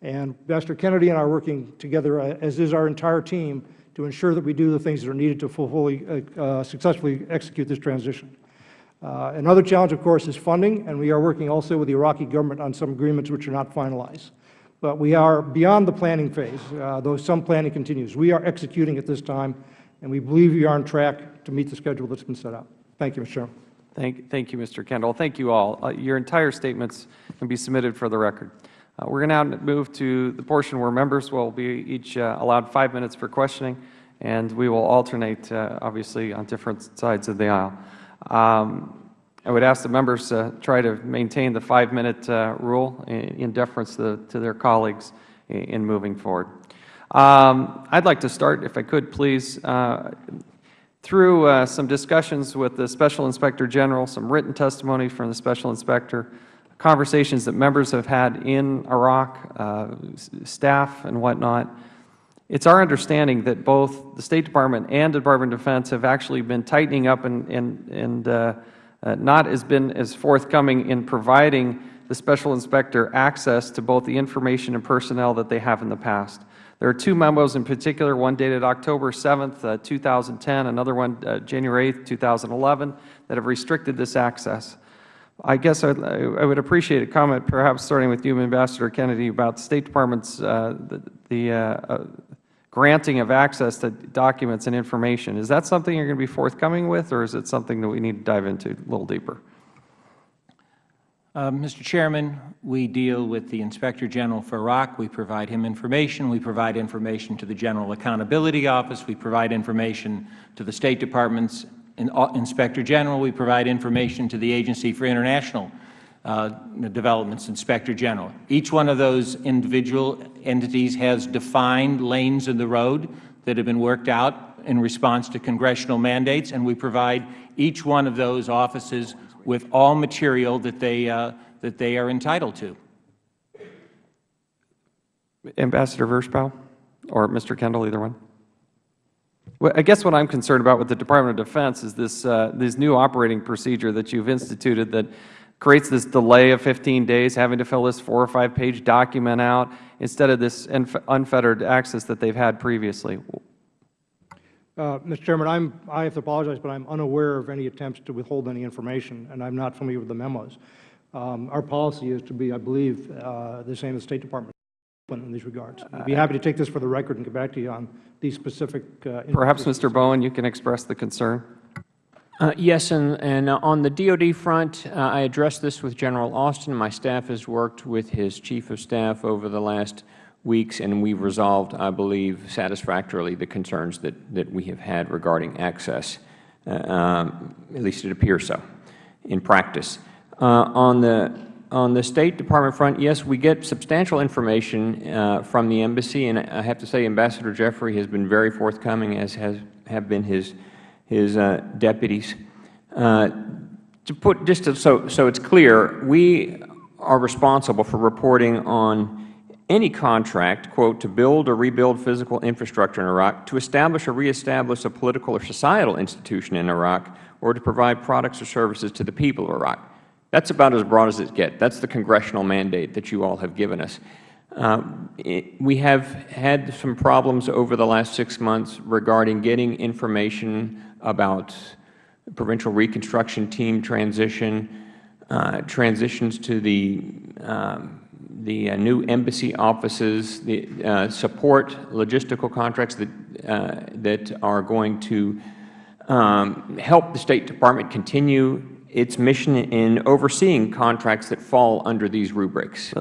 And Ambassador Kennedy and I are working together, uh, as is our entire team, to ensure that we do the things that are needed to fully, uh, uh, successfully execute this transition. Uh, another challenge, of course, is funding, and we are working also with the Iraqi government on some agreements which are not finalized. But we are beyond the planning phase, uh, though some planning continues. We are executing at this time, and we believe we are on track to meet the schedule that has been set out. Thank you, Mr. Chairman. Thank, thank you, Mr. Kendall. Thank you all. Uh, your entire statements can be submitted for the record. Uh, we are going to move to the portion where members will be each uh, allowed five minutes for questioning, and we will alternate, uh, obviously, on different sides of the aisle. Um, I would ask the members to try to maintain the five-minute rule in, deference to, to, their colleagues in, in moving forward. Um, I'd like to start, if I could, please, uh, through uh, some discussions with the Special Inspector General, some written testimony from the Special Inspector, conversations that members have had in Iraq, uh, staff and whatnot, it's our understanding that both the State Department and the Department of Defense have actually been tightening up and, and, and uh, uh, not has been as forthcoming in providing the Special Inspector access to both the information and personnel that they have in the past. There are two memos in particular, one dated October 7, uh, 2010, another one uh, January 8, 2011, that have restricted this access. I guess I'd, I would appreciate a comment, perhaps starting with you, Ambassador Kennedy, about the State Department's uh, the, the uh, uh, granting of access to documents and information. Is that something you're going to be forthcoming with, or is it something that we need to dive into a little deeper? Uh, Mr. Chairman, we deal with the Inspector General for Iraq. We provide him information. We provide information to the General Accountability Office. We provide information to the State Department's Inspector General. We provide information to the Agency for International uh, Development's Inspector General. Each one of those individual entities has defined lanes in the road that have been worked out in response to congressional mandates, and we provide each one of those offices with all material that they, uh, that they are entitled to. Ambassador Vershbow or Mr. Kendall, either one? Well, I guess what I'm concerned about with the Department of Defense is this, uh, this new operating procedure that you've instituted that creates this delay of 15 days, having to fill this four or five page document out instead of this unfettered access that they've had previously. Uh, Mr. Chairman, I'm, I have to apologize, but I'm unaware of any attempts to withhold any information, and I'm not familiar with the memos. Um, Our policy is to be, I believe, uh, the same as the State Department in these regards. I'd be happy to take this for the record and get back to you on these specific. uh, Perhaps. Mr. Bowen, you can express the concern. Uh, Yes, and, and uh, on the DoD front, uh, I addressed this with General Austin. My staff has worked with his Chief of Staff over the last weeks, and we've resolved, I believe, satisfactorily the concerns that, that we have had regarding access. Uh, um, At least it appears so in practice. Uh, On the, on the State Department front, yes, we get substantial information uh, from the embassy, and I have to say Ambassador Jeffrey has been very forthcoming, as has, have been his, his uh, deputies. Uh, To put, just to- so, so it's clear, we are responsible for reporting on any contract, quote, to build or rebuild physical infrastructure in Iraq, to establish or reestablish a political or societal institution in Iraq, or to provide products or services to the people of Iraq. That's about as broad as it gets. That's the congressional mandate that you all have given us. Um, it- We have had some problems over the last six months regarding getting information about provincial reconstruction team transition, uh, transitions to the, um, the uh, new embassy offices, the uh, support logistical contracts that, uh, that are going to um, help the State Department continue its mission in overseeing contracts that fall under these rubrics.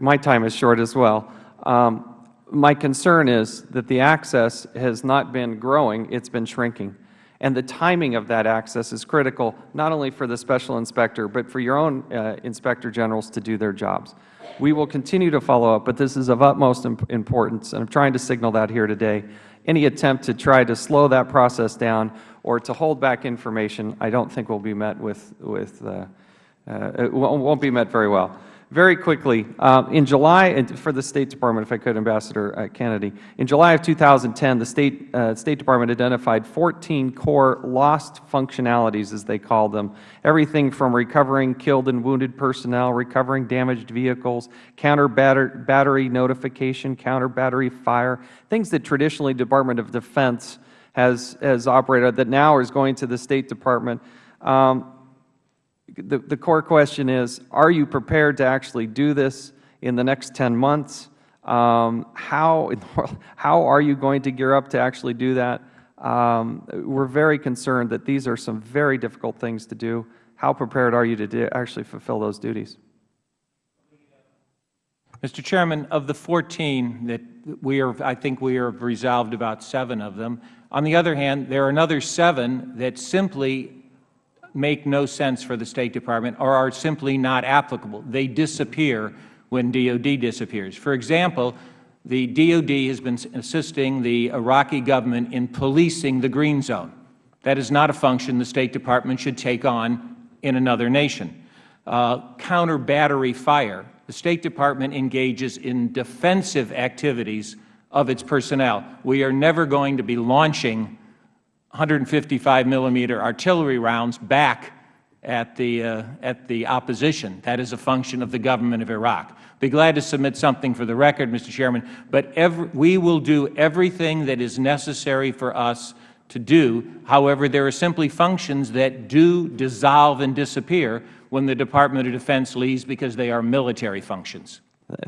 My time is short as well. Um, My concern is that the access has not been growing, it's been shrinking. And the timing of that access is critical, not only for the Special Inspector, but for your own uh, Inspector Generals to do their jobs. We will continue to follow up, but this is of utmost im- importance, and I'm trying to signal that here today. Any attempt to try to slow that process down or to hold back information, I don't think will be met with, with uh, uh, it won't be met very well. Very quickly, uh, in July, for the State Department, if I could, Ambassador uh, Kennedy, in July of 2010, the State, uh, State Department identified 14 core lost functionalities, as they called them, everything from recovering killed and wounded personnel, recovering damaged vehicles, counter batter battery notification, counter battery fire, things that traditionally Department of Defense has, has operated that now is going to the State Department. Um, the, the core question is, are you prepared to actually do this in the next 10 months? Um, how, how are you going to gear up to actually do that? Um, we're very concerned that these are some very difficult things to do. How prepared are you to actually fulfill those duties? Mr. Chairman, of the 14 that we are, I think we have resolved about seven of them. On the other hand, there are another seven that simply make no sense for the State Department or are simply not applicable. They disappear when DOD disappears. For example, the DOD has been assisting the Iraqi government in policing the green zone. That is not a function the State Department should take on in another nation. uh, counter battery fire. The State Department engages in defensive activities of its personnel. We are never going to be launching 155 millimeter artillery rounds back at the, uh, at the opposition. That is a function of the government of Iraq. Be glad to submit something for the record, Mr. Chairman, but every, we will do everything that is necessary for us to do. However, there are simply functions that do dissolve and disappear when the Department of Defense leaves because they are military functions.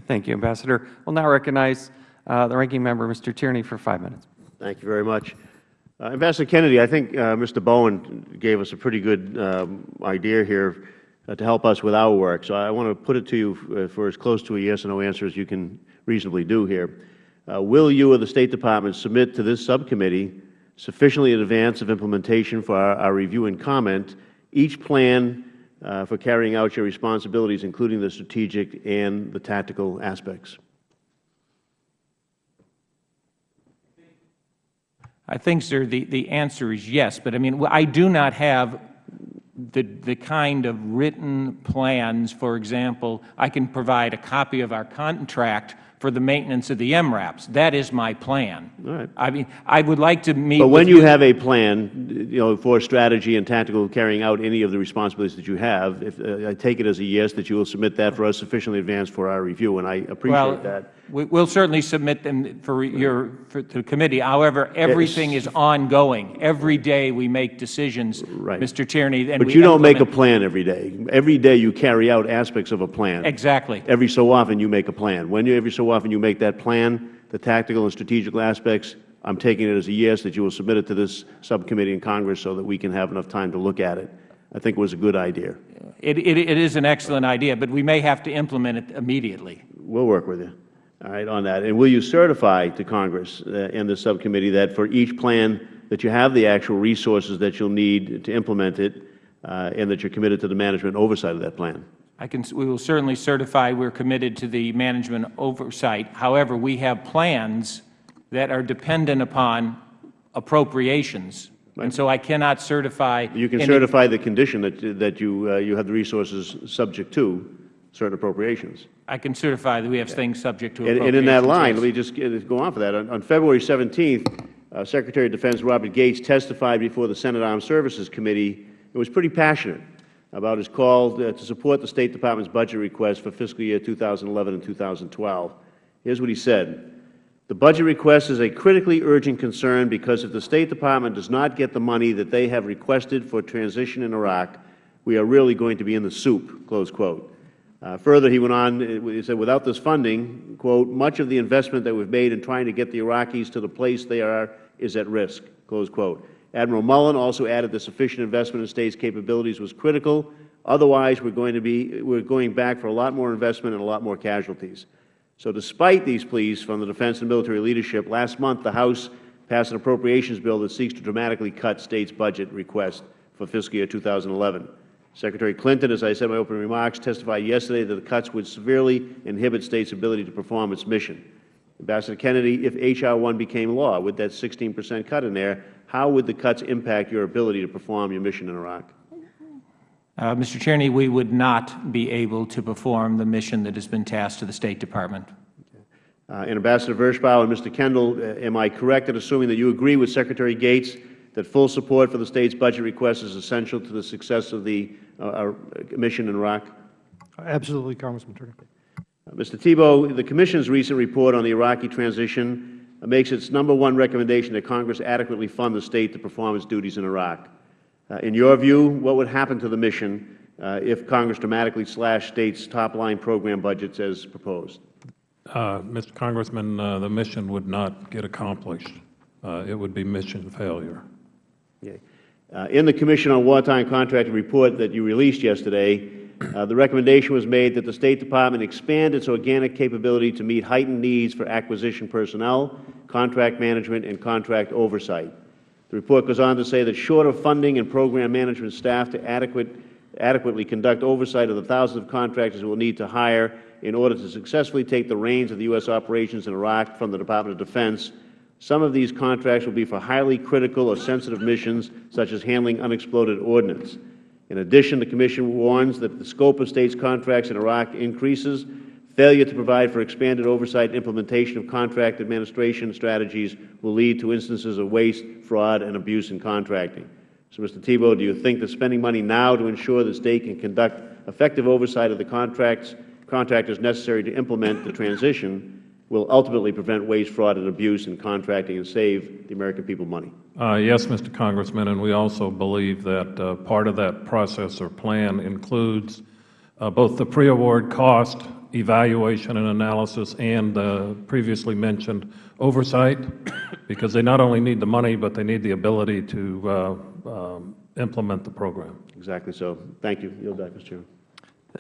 Thank you, Ambassador. We will now recognize uh, the Ranking Member, Mr. Tierney, for five minutes. Thank you very much. Uh, Ambassador Kennedy, I think uh, Mr. Bowen gave us a pretty good um, idea here uh, to help us with our work. So I want to put it to you uh, for as close to a yes or no answer as you can reasonably do here. Uh, will you or the State Department submit to this subcommittee sufficiently in advance of implementation for our, our review and comment each plan Uh, for carrying out your responsibilities, including the strategic and the tactical aspects? I think, sir, the, the answer is yes. But I mean, I do not have the, the kind of written plans. For example, I can provide a copy of our contract for the maintenance of the MRAPs. That is my plan. All right. I mean, I would like to meet But when you have a plan, you know, for strategy and tactical carrying out any of the responsibilities that you have, if, uh, I take it as a yes that you will submit that for us sufficiently advanced for our review, and I appreciate well, that. We will certainly submit them for your for the committee. However, everything is ongoing. Every day we make decisions, Right. Mr. Tierney. And But we you don't make a plan every day. Every day you carry out aspects of a plan. Exactly. Every so often you make a plan. When you, every so often you make that plan, the tactical and strategical aspects, I'm taking it as a yes that you will submit it to this subcommittee in Congress so that we can have enough time to look at it. I think it was a good idea. It, it, it is an excellent idea, but we may have to implement it immediately. We'll work with you, all right, on that. And will you certify to Congress uh, and the subcommittee that for each plan that you have the actual resources that you'll need to implement it, uh, and that you're committed to the management oversight of that plan? I can, we will certainly certify we're committed to the management oversight. However, we have plans that are dependent upon appropriations. And so I cannot certify. You can certify the condition that, that you, uh, you have the resources subject to certain appropriations. I can certify that we have things subject to And, appropriations. and in that line, let me just go on for that. On, on February 17th, uh, Secretary of Defense Robert Gates testified before the Senate Armed Services Committee. and was pretty passionate about his call uh, to support the State Department's budget request for fiscal year 2011 and 2012. Here's what he said. The budget request is a critically urgent concern because if the State Department does not get the money that they have requested for transition in Iraq, we are really going to be in the soup, close quote. Uh, further, he went on, uh, he said, without this funding, quote, much of the investment that we've made in trying to get the Iraqis to the place they are is at risk, close quote. Admiral Mullen also added the sufficient investment in states' capabilities was critical. Otherwise, we're going to be, we're going back for a lot more investment and a lot more casualties. So despite these pleas from the defense and military leadership, last month the House passed an appropriations bill that seeks to dramatically cut states' budget requests for fiscal year 2011. Secretary Clinton, as I said in my opening remarks, testified yesterday that the cuts would severely inhibit states' ability to perform its mission. Ambassador Kennedy, if H.R. 1 became law, with that 16 percent cut in there, how would the cuts impact your ability to perform your mission in Iraq? Uh, Mr. Tierney, we would not be able to perform the mission that has been tasked to the State Department. Uh, and Ambassador Vershbow and Mr. Kendall, uh, am I correct in assuming that you agree with Secretary Gates that full support for the State's budget request is essential to the success of the our mission in Iraq? Absolutely, Congressman Turner. Uh, Mr. Thibault, the Commission's recent report on the Iraqi transition uh, makes its number one recommendation that Congress adequately fund the State to perform its duties in Iraq. Uh, in your view, what would happen to the mission uh, if Congress dramatically slashed States' top-line program budgets as proposed? Uh, Mr. Congressman, uh, the mission would not get accomplished. Uh, It would be mission failure. Okay. Uh, In the Commission on Wartime Contracting report that you released yesterday, uh, the recommendation was made that the State Department expand its organic capability to meet heightened needs for acquisition personnel, contract management, and contract oversight. The report goes on to say that short of funding and program management staff to adequate, adequately conduct oversight of the thousands of contractors we will need to hire in order to successfully take the reins of the U.S. operations in Iraq from the Department of Defense, some of these contracts will be for highly critical or sensitive missions, such as handling unexploded ordnance. In addition, the Commission warns that if the scope of States contracts in Iraq increases, failure to provide for expanded oversight and implementation of contract administration strategies will lead to instances of waste, fraud, and abuse in contracting. So, Mr. Thibault, do you think that spending money now to ensure the State can conduct effective oversight of the contracts, contractors necessary to implement the transition will ultimately prevent waste, fraud, and abuse in contracting and save the American people money? Uh, Yes, Mr. Congressman, and we also believe that uh, part of that process or plan includes uh, both the pre-award cost evaluation and analysis and the previously mentioned oversight, because they not only need the money, but they need the ability to uh, um, implement the program. Exactly so. Thank you. Yield back, Mr. Chairman.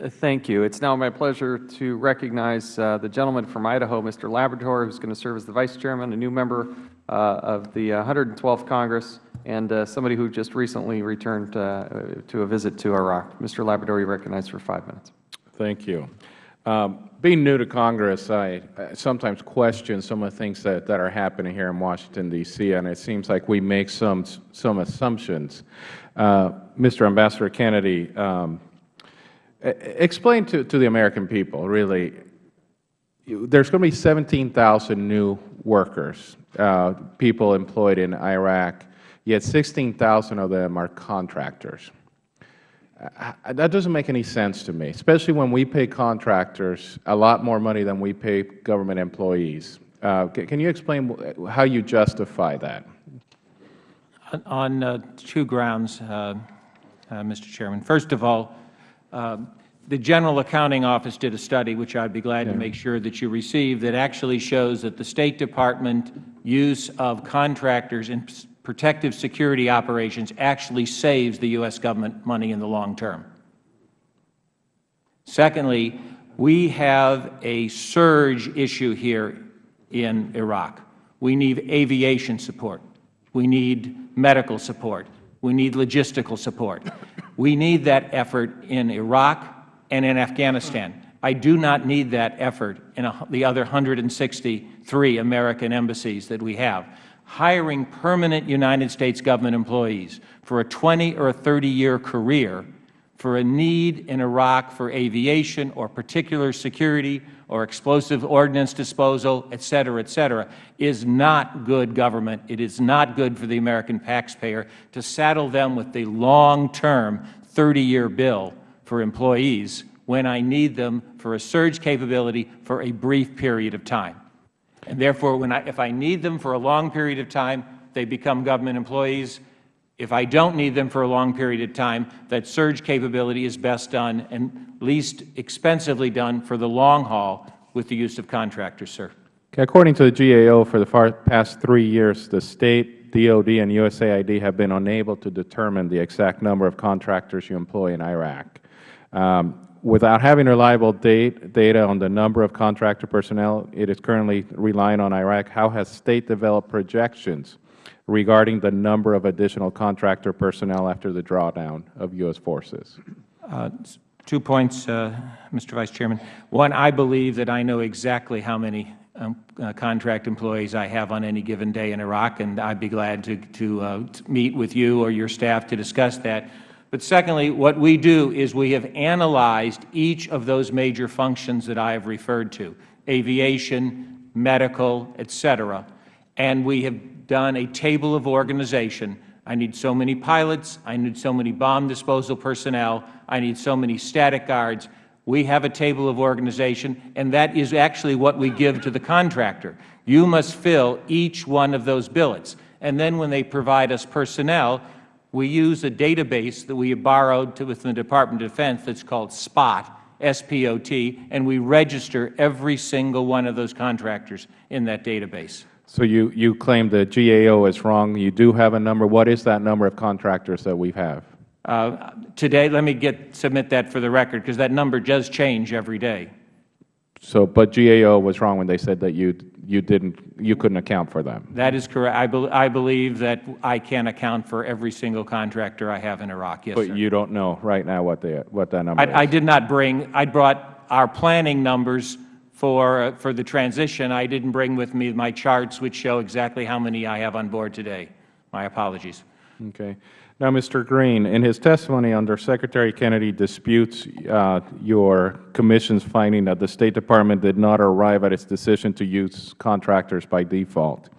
Uh, Thank you. It's now my pleasure to recognize uh, the gentleman from Idaho, Mr. Labrador, who is going to serve as the Vice Chairman, a new member uh, of the uh, 112th Congress, and uh, somebody who just recently returned uh, to a visit to Iraq. Mr. Labrador, you are recognized for five minutes. Thank you. Um, being new to Congress, I, I sometimes question some of the things that, that are happening here in Washington, D.C., and it seems like we make some, some assumptions. Uh, Mr. Ambassador Kennedy, um, explain to, to the American people, really, there's going to be 17,000 new workers, uh, people employed in Iraq, yet 16,000 of them are contractors. Uh, That doesn't make any sense to me, especially when we pay contractors a lot more money than we pay government employees. Uh, Can you explain how you justify that? On- On uh, two grounds, uh, uh, Mr. Chairman. First of all, uh, the General Accounting Office did a study, which I would be glad to make sure that you receive, that actually shows that the State Department use of contractors in protective security operations actually saves the U.S. government money in the long term. Secondly, we have a surge issue here in Iraq. We need aviation support. We need medical support. We need logistical support. We need that effort in Iraq and in Afghanistan. I do not need that effort in the other 163 American embassies that we have. Hiring permanent United States government employees for a 20 or a 30-year career for a need in Iraq for aviation or particular security or explosive ordnance disposal, et cetera, et cetera, is not good government. It is not good for the American taxpayer to saddle them with the long-term 30-year bill for employees when I need them for a surge capability for a brief period of time. And therefore, when I, if I need them for a long period of time, they become government employees. If I don't need them for a long period of time, that surge capability is best done and least expensively done for the long haul with the use of contractors, sir. According to the GAO, for the far past three years, the State, DOD, and USAID have been unable to determine the exact number of contractors you employ in Iraq. Um, Without having reliable date, data on the number of contractor personnel it is currently relying on Iraq, how has State developed projections regarding the number of additional contractor personnel after the drawdown of U.S. forces? Uh, Two points, uh, Mr. Vice Chairman. One, I believe that I know exactly how many um, uh, contract employees I have on any given day in Iraq, and I'd be glad to, to uh, t- meet with you or your staff to discuss that. But secondly, what we do is we have analyzed each of those major functions that I have referred to, aviation, medical, et cetera, and we have done a table of organization. I need so many pilots, I need so many bomb disposal personnel, I need so many static guards. We have a table of organization, and that is actually what we give to the contractor. You must fill each one of those billets. And then when they provide us personnel, we use a database that we have borrowed to, within the Department of Defense that's called SPOT, S-P-O-T, and we register every single one of those contractors in that database. So you, you claim the GAO is wrong. You do have a number. What is that number of contractors that we have? Uh, Today, let me get, submit that for the record, because that number does change every day. So, but GAO was wrong when they said that you, you didn't, you couldn't account for them. That is correct. I, bel I believe that I can account for every single contractor I have in Iraq, yes, But sir. you don't know right now what they, what that number is. I, I did not bring, I brought our planning numbers for, uh, for the transition. I didn't bring with me my charts which show exactly how many I have on board today. My apologies. Okay. Now, Mr. Green, in his testimony under Secretary Kennedy disputes uh, your Commission's finding that the State Department did not arrive at its decision to use contractors by default.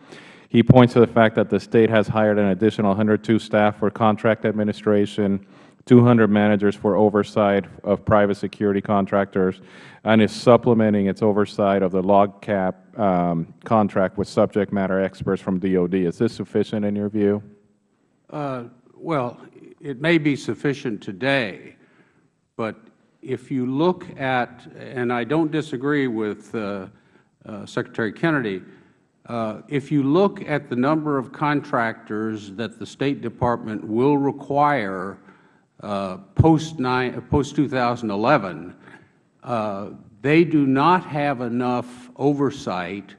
He points to the fact that the State has hired an additional 102 staff for contract administration, 200 managers for oversight of private security contractors, and is supplementing its oversight of the LOGCAP um, contract with subject matter experts from DOD. Is this sufficient in your view? Uh, Well, it may be sufficient today, but if you look at, and I don't disagree with uh, uh, Secretary Kennedy, uh, if you look at the number of contractors that the State Department will require uh, post nine- post 2011, uh, they do not have enough oversight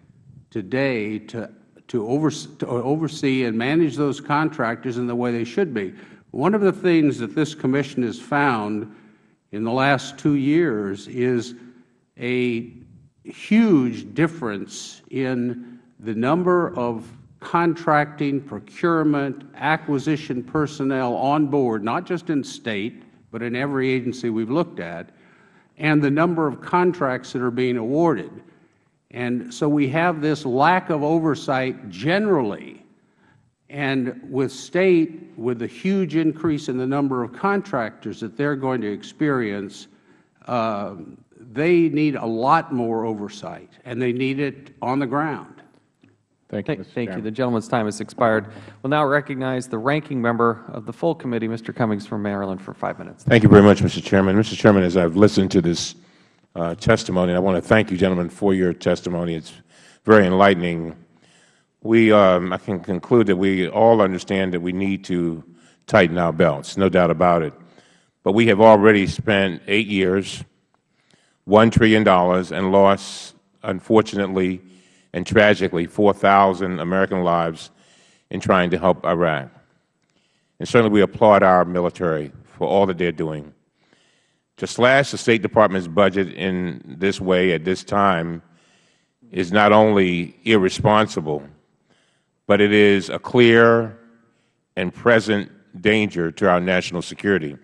today to to to oversee and manage those contractors in the way they should be. One of the things that this Commission has found in the last two years is a huge difference in the number of contracting, procurement, acquisition personnel on board, not just in State, but in every agency we have looked at, and the number of contracts that are being awarded. And so we have this lack of oversight generally. And with State, with the huge increase in the number of contractors that they are going to experience, uh, they need a lot more oversight, and they need it on the ground. Thank you, Thank Mr. thank you. The gentleman's time has expired. We'll now recognize the ranking member of the full committee, Mr. Cummings from Maryland, for five minutes. Thank you very much, Mr. Chairman. Mr. Chairman, as I've listened to this uh, testimony, I want to thank you, gentlemen, for your testimony. It's very enlightening. We, um, I can conclude that we all understand that we need to tighten our belts, no doubt about it. But we have already spent eight years, $1 trillion, and lost, unfortunately and tragically, 4,000 American lives in trying to help Iraq. And certainly we applaud our military for all that they are doing. To slash the State Department's budget in this way at this time is not only irresponsible, but it is a clear and present danger to our national security.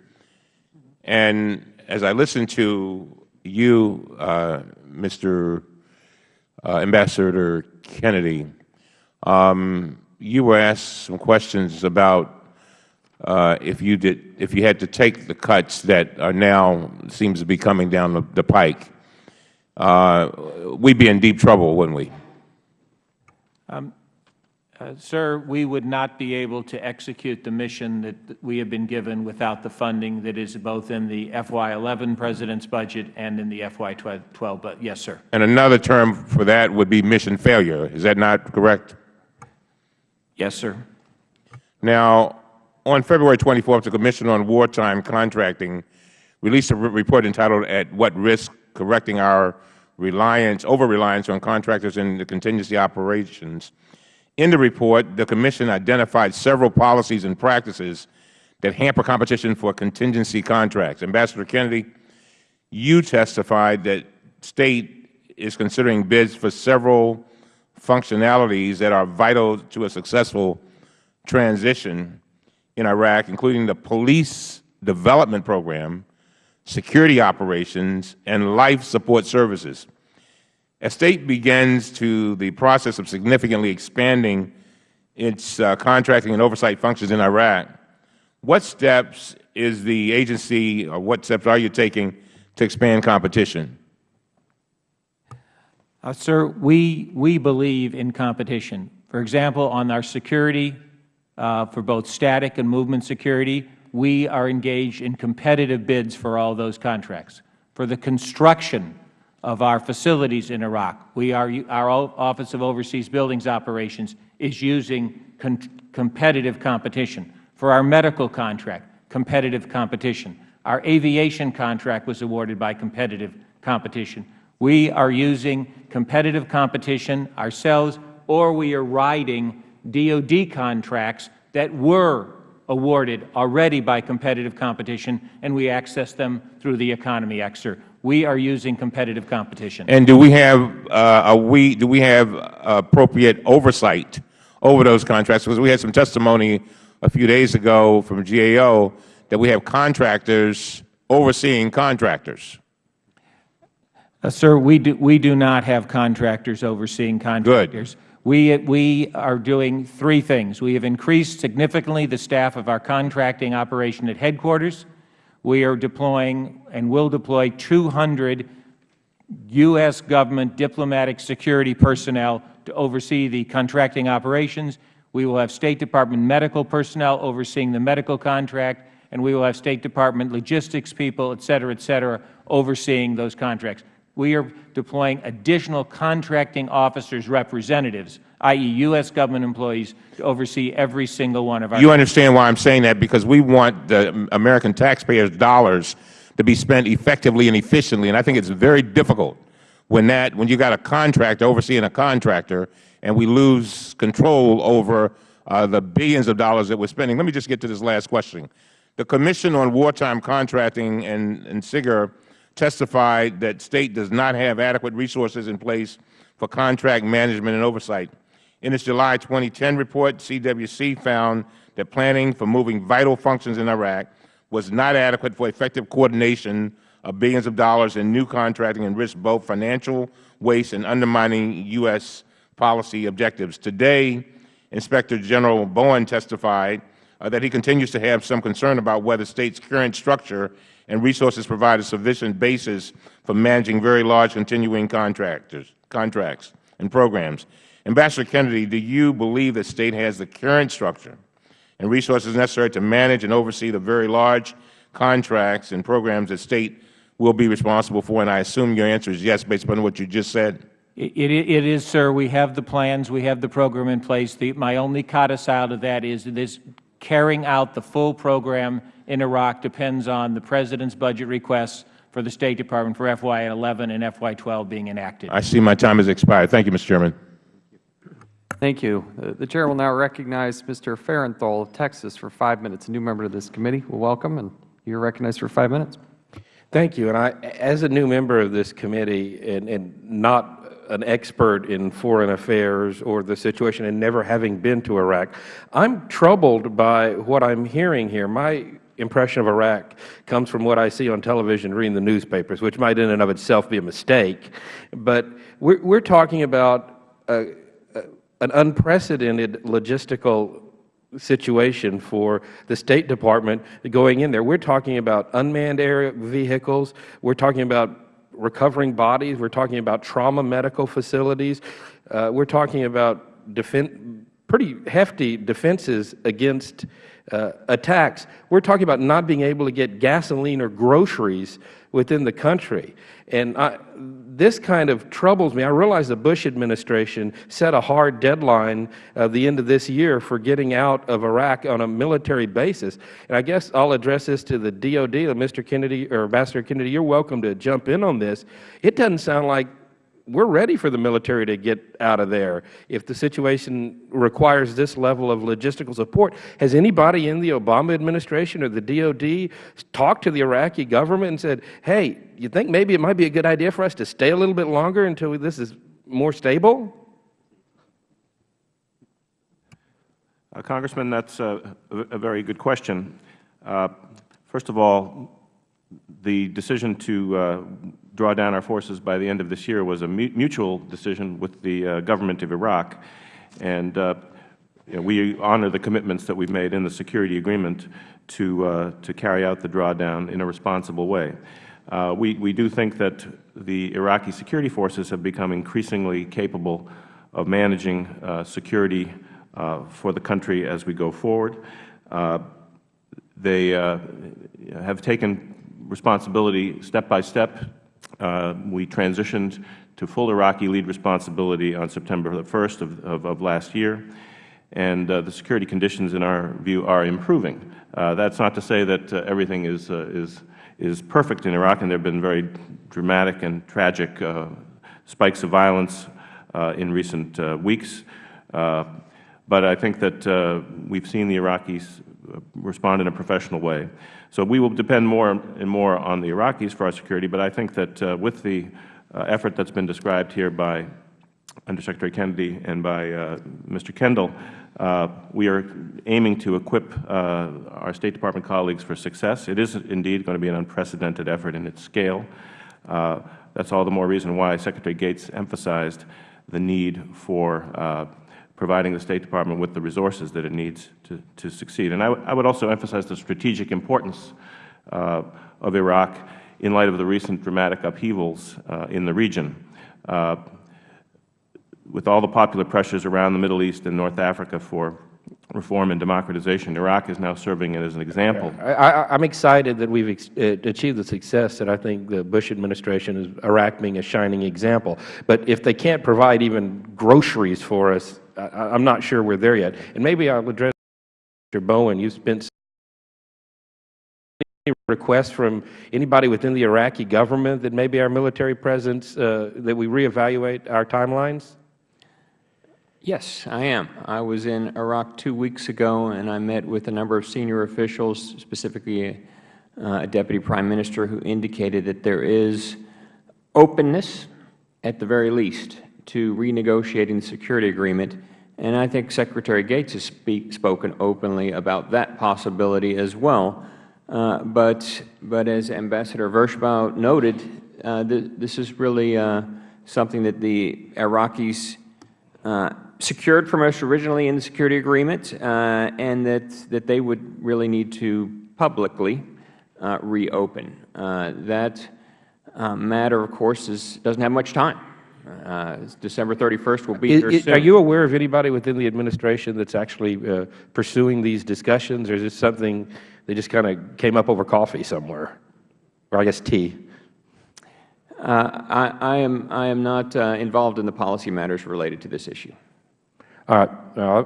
And as I listen to you, uh, Mr. Uh, Ambassador Kennedy, um, you were asked some questions about uh, if you did, if you had to take the cuts that are now seems to be coming down the, the pike, uh, we'd be in deep trouble, wouldn't we? Uh, Uh, sir, we would not be able to execute the mission that we have been given without the funding that is both in the FY11 President's budget and in the FY12. But yes, sir. And another term for that would be mission failure. Is that not correct? Yes, sir. Now, on February 24th, the Commission on Wartime Contracting released a re- report entitled At What Risk? Correcting Our Reliance, Over-Reliance on Contractors in the Contingency Operations. In the report, the Commission identified several policies and practices that hamper competition for contingency contracts. Ambassador Kennedy, you testified that State is considering bids for several functionalities that are vital to a successful transition in Iraq, including the Police Development Program, security operations, and life support services. As State begins to the process of significantly expanding its uh, contracting and oversight functions in Iraq, what steps is the agency, or what steps are you taking to expand competition? Uh, Sir, we, we believe in competition. For example, on our security, uh, for both static and movement security, we are engaged in competitive bids for all those contracts. For the construction of our facilities in Iraq, we are, our Office of Overseas Buildings Operations is using competitive competition. For our medical contract, competitive competition. Our aviation contract was awarded by competitive competition. We are using competitive competition ourselves, or we are riding DOD contracts that were awarded already by competitive competition, and we access them through the Economy sir. We are using competitive competition. And do we have, uh, are we, do we have appropriate oversight over those contracts? Because we had some testimony a few days ago from GAO that we have contractors overseeing contractors. Uh, Sir, we do, we do not have contractors overseeing contractors. Good. We, we are doing three things. We have increased significantly the staff of our contracting operation at headquarters. We are deploying and will deploy 200 U.S. government diplomatic security personnel to oversee the contracting operations. We will have State Department medical personnel overseeing the medical contract, and we will have State Department logistics people, et cetera, et cetera, overseeing those contracts. We are deploying additional contracting officers' representatives, i.e., U.S. government employees, to oversee every single one of our You understand why I'm saying that? Because we want the American taxpayers' dollars to be spent effectively and efficiently, and I think it's very difficult when that, when you got a contractor overseeing a contractor and we lose control over uh, the billions of dollars that we're spending. Let me just get to this last question. The Commission on Wartime Contracting and, and SIGIR testified that State does not have adequate resources in place for contract management and oversight. In its July 2010 report, CWC found that planning for moving vital functions in Iraq was not adequate for effective coordination of billions of dollars in new contracting and risked both financial waste and undermining U.S. policy objectives. Today, Inspector General Bowen testified uh, that he continues to have some concern about whether State's current structure and resources provide a sufficient basis for managing very large continuing contractors, contracts and programs. Ambassador Kennedy, do you believe that State has the current structure and resources necessary to manage and oversee the very large contracts and programs that State will be responsible for? And I assume your answer is yes, based upon what you just said. It, it, it is, sir. We have the plans. We have the program in place. The, my only codicil to that is this carrying out the full program in Iraq depends on the President's budget requests for the State Department for FY11 and FY12 being enacted. I see my time has expired. Thank you, Mr. Chairman. Thank you. Uh, The Chair will now recognize Mr. Farenthold of Texas for five minutes. A new member of this committee. Welcome, and you are recognized for five minutes. Thank you. And I, as a new member of this committee and, and not an expert in foreign affairs or the situation and never having been to Iraq, I'm troubled by what I'm hearing here. My impression of Iraq comes from what I see on television, reading the newspapers, which might in and of itself be a mistake. But we're, we're talking about uh, an unprecedented logistical situation for the State Department going in there. We're talking about unmanned air vehicles. We're talking about recovering bodies. We're talking about trauma medical facilities. Uh, we're talking about defen pretty hefty defenses against uh, attacks. We're talking about not being able to get gasoline or groceries within the country. And I, this kind of troubles me. I realize the Bush administration set a hard deadline of the end of this year for getting out of Iraq on a military basis. And I guess I'll address this to the DOD, Mr. Kennedy or Ambassador Kennedy. You're welcome to jump in on this. It doesn't sound like we're ready for the military to get out of there if the situation requires this level of logistical support. Has anybody in the Obama administration or the DOD talked to the Iraqi government and said, hey, you think maybe it might be a good idea for us to stay a little bit longer until this is more stable? Uh, Congressman, that's a, a very good question. Uh, first of all, the decision to uh, draw down our forces by the end of this year was a mutual decision with the uh, government of Iraq, and uh, you know, we honor the commitments that we have made in the security agreement to, uh, to carry out the drawdown in a responsible way. Uh, we, we do think that the Iraqi security forces have become increasingly capable of managing uh, security for the country as we go forward. they have taken responsibility step by step uh, we transitioned to full Iraqi lead responsibility on September 1st of, of, of last year, and uh, the security conditions in our view are improving. Uh, that's not to say that uh, everything is, uh, is, is perfect in Iraq, and there have been very dramatic and tragic spikes of violence in recent weeks. but I think that we've seen the Iraqis respond in a professional way. So we will depend more and more on the Iraqis for our security, but I think that uh, with the uh, effort that has been described here by Undersecretary Kennedy and by uh, Mr. Kendall, uh, we are aiming to equip uh, our State Department colleagues for success. It is indeed going to be an unprecedented effort in its scale. Uh, that is all the more reason why Secretary Gates emphasized the need for providing the State Department with the resources that it needs to, to succeed. And I, I would also emphasize the strategic importance uh, of Iraq in light of the recent dramatic upheavals uh, in the region. Uh, with all the popular pressures around the Middle East and North Africa for reform and democratization, Iraq is now serving it as an example. I, am excited that we have uh, achieved the success that I think the Bush administration is Iraq being a shining example. But if they can't provide even groceries for us, I, am not sure we are there yet. And maybe I will address Mr. Bowen. You have spent any requests from anybody within the Iraqi government that maybe our military presence, uh, that we reevaluate our timelines? Yes, I am. I was in Iraq two weeks ago, and I met with a number of senior officials, specifically uh, a Deputy Prime Minister, who indicated that there is openness, at the very least, to renegotiating the security agreement. And I think Secretary Gates has speak, spoken openly about that possibility as well. Uh, but, but as Ambassador Vershbow noted, uh, th this is really uh, something that the Iraqis uh, secured from us originally in the security agreement, uh, and that, that they would really need to publicly uh, reopen. That matter, of course, is, doesn't have much time. Uh, December 31st will be is, here is, soon. Are you aware of anybody within the administration that's actually uh, pursuing these discussions, or is this something they just kind of came up over coffee somewhere, or I guess tea? I, I, am, I am not involved in the policy matters related to this issue. All right. Uh,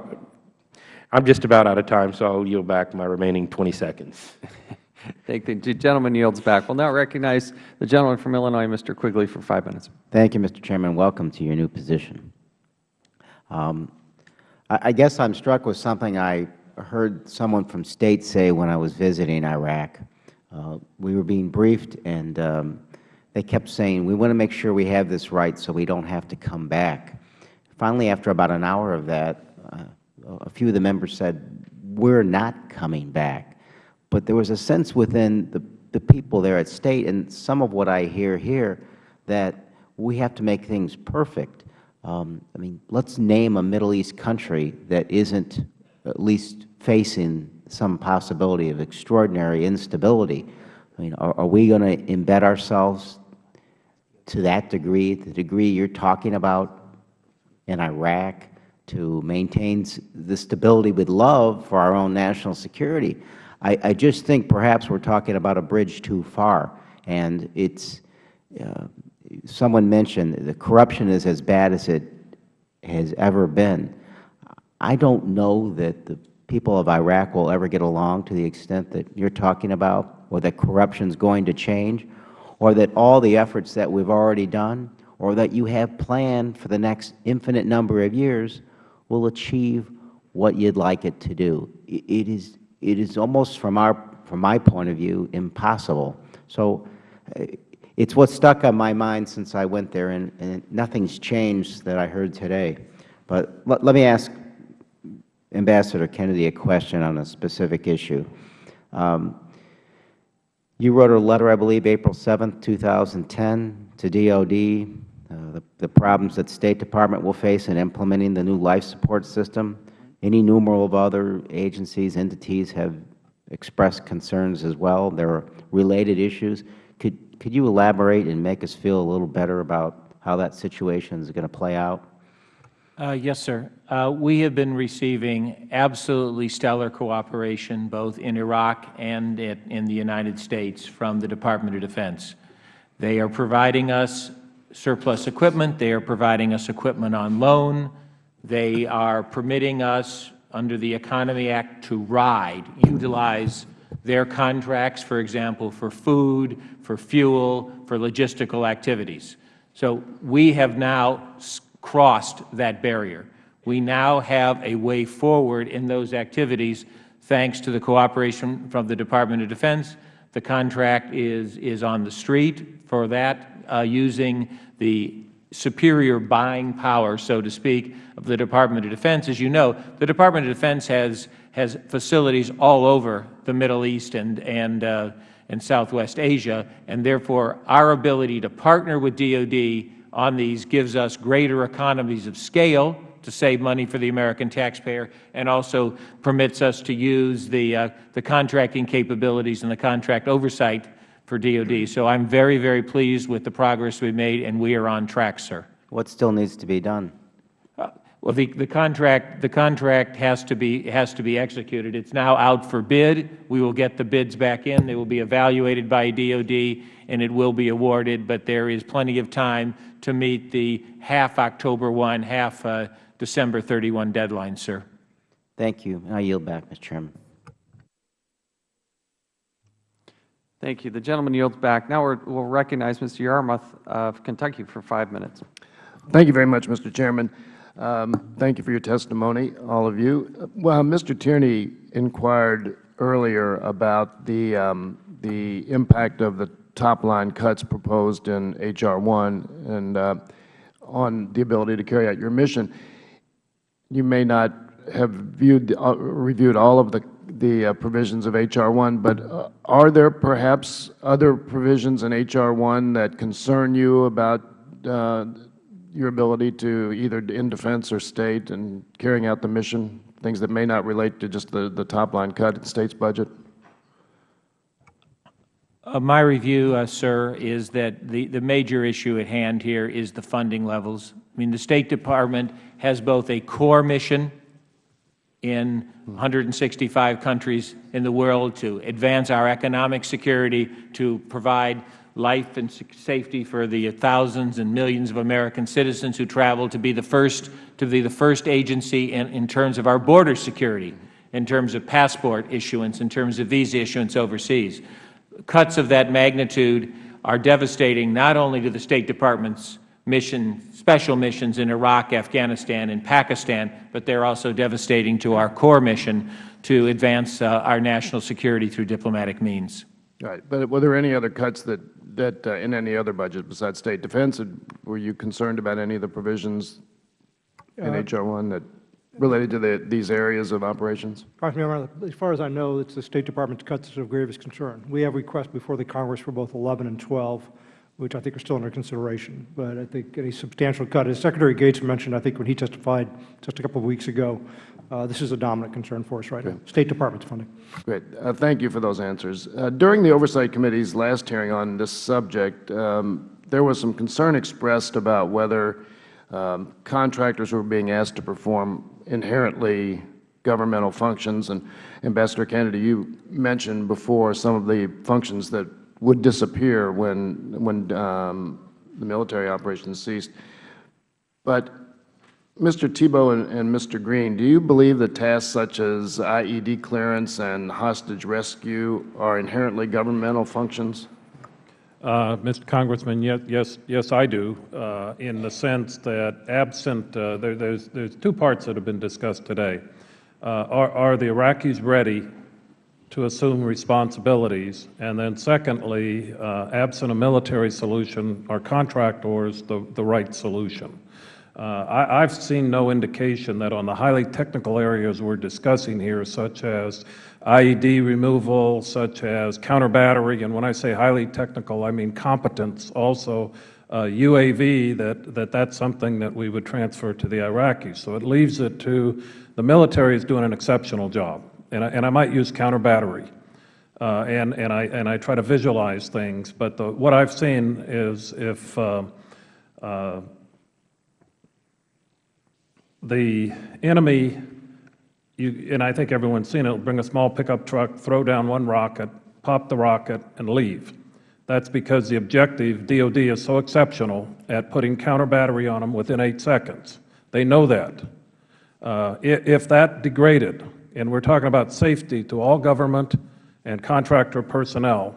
I'm just about out of time, so I'll yield back my remaining 20 seconds. Thank the gentleman yields back. We'll now recognize the gentleman from Illinois, Mr. Quigley, for five minutes. Thank you, Mr. Chairman. Welcome to your new position. Um, I, I guess I'm struck with something I heard someone from State say when I was visiting Iraq. Uh, we were being briefed, and um, they kept saying, we want to make sure we have this right so we don't have to come back. Finally, after about an hour of that, uh, a few of the members said, we are not coming back. But there was a sense within the, the people there at State, and some of what I hear here, that we have to make things perfect. Um, I mean, let's name a Middle East country that isn't at least facing some possibility of extraordinary instability. I mean, are, are we going to embed ourselves to that degree, the degree you are talking about in Iraq to maintain the stability with love for our own national security. I, I just think perhaps we are talking about a bridge too far. And it's, uh, someone mentioned the corruption is as bad as it has ever been. I don't know that the people of Iraq will ever get along to the extent that you are talking about, or that corruption is going to change, or that all the efforts that we have already done or that you have planned for the next infinite number of years will achieve what you would like it to do. It is, it is almost, from, our, from my point of view, impossible. So uh, it's what stuck on my mind since I went there, and, and nothing's changed that I heard today. But let, let me ask Ambassador Kennedy a question on a specific issue. Um, you wrote a letter, I believe, April 7, 2010, to DOD uh, the, the problems that State Department will face in implementing the new life support system. Any numerable of other agencies, entities have expressed concerns as well. There are related issues. Could, could you elaborate and make us feel a little better about how that situation is going to play out? Uh, yes, sir. Uh, we have been receiving absolutely stellar cooperation both in Iraq and in the United States from the Department of Defense. They are providing us surplus equipment. They are providing us equipment on loan. They are permitting us, under the Economy Act, to ride, utilize their contracts, for example, for food, for fuel, for logistical activities. So we have now crossed that barrier. We now have a way forward in those activities thanks to the cooperation from the Department of Defense. The contract is, is on the street for that uh, using the superior buying power, so to speak, of the Department of Defense. As you know, the Department of Defense has, has facilities all over the Middle East and, and, uh, and Southwest Asia, and therefore our ability to partner with DoD on these gives us greater economies of scale to save money for the American taxpayer and also permits us to use the, uh, the contracting capabilities and the contract oversight for DoD. So I am very, very pleased with the progress we have made, and we are on track, sir. What still needs to be done? Uh, well, the, the contract, the contract has to be has to be executed. It's now out for bid. We will get the bids back in. They will be evaluated by DoD, and it will be awarded. But there is plenty of time to meet the half October 1, half uh, December 31 deadline, sir. Thank you. I yield back, Mr. Chairman. Thank you. The gentleman yields back. Now we will recognize Mr. Yarmuth of Kentucky for five minutes. Thank you very much, Mr. Chairman. Um, thank you for your testimony, all of you. Well, Mr. Tierney inquired earlier about the, um, the impact of the top-line cuts proposed in H.R. 1 and uh, on the ability to carry out your mission. You may not have viewed, uh, reviewed all of the the uh, provisions of H.R. 1, but uh, are there perhaps other provisions in H.R. 1 that concern you about uh, your ability to either in defense or state and carrying out the mission, things that may not relate to just the, the top line cut in state's budget? Uh, my review, uh, sir, is that the, the major issue at hand here is the funding levels. I mean, the State Department has both a core mission in 165 countries in the world to advance our economic security, to provide life and safety for the thousands and millions of American citizens who travel, to be the first, to be the first agency in, in terms of our border security, in terms of passport issuance, in terms of visa issuance overseas. Cuts of that magnitude are devastating not only to the State Department's mission, special missions in Iraq, Afghanistan, and Pakistan, but they are also devastating to our core mission to advance uh, our national security through diplomatic means. Right. But were there any other cuts that, that uh, in any other budget besides state defense, were you concerned about any of the provisions in uh, H.R. 1 that related to the, these areas of operations? As far as I know, it's the State Department's cuts that are of gravest concern. We have requests before the Congress for both 11 and 12 which I think are still under consideration. But I think any substantial cut, as Secretary Gates mentioned, I think when he testified just a couple of weeks ago, uh, this is a dominant concern for us right now, State Department's funding. Great. Uh, thank you for those answers. Uh, during the Oversight Committee's last hearing on this subject, um, there was some concern expressed about whether um, contractors were being asked to perform inherently governmental functions. And Ambassador Kennedy, you mentioned before some of the functions that would disappear when, when um, the military operations ceased. But Mr. Thibault and, and, Mr. Green, do you believe that tasks such as IED clearance and hostage rescue are inherently governmental functions? Uh, Mr. Congressman, yes, yes, yes, I do, uh, in the sense that absent, uh, there, there's, there's two parts that have been discussed today. Uh, are, are the Iraqis ready to assume responsibilities? And then secondly, uh, absent a military solution, are contractors the, the right solution? Uh, I, have seen no indication that on the highly technical areas we're discussing here, such as IED removal, such as counter battery, and when I say highly technical, I mean competence also, uh, UAV, that, that that's something that we would transfer to the Iraqis. So it leaves it to the military is doing an exceptional job and I, and I might use counter battery. Uh, and, and, I, and I try to visualize things. But the, what I've seen is if uh, uh, the enemy, you, and I think everyone's seen it, will bring a small pickup truck, throw down one rocket, pop the rocket, and leave. That's because the objective, DOD, is so exceptional at putting counter battery on them within eight seconds. They know that. Uh, if that degraded, and we're talking about safety to all government and contractor personnel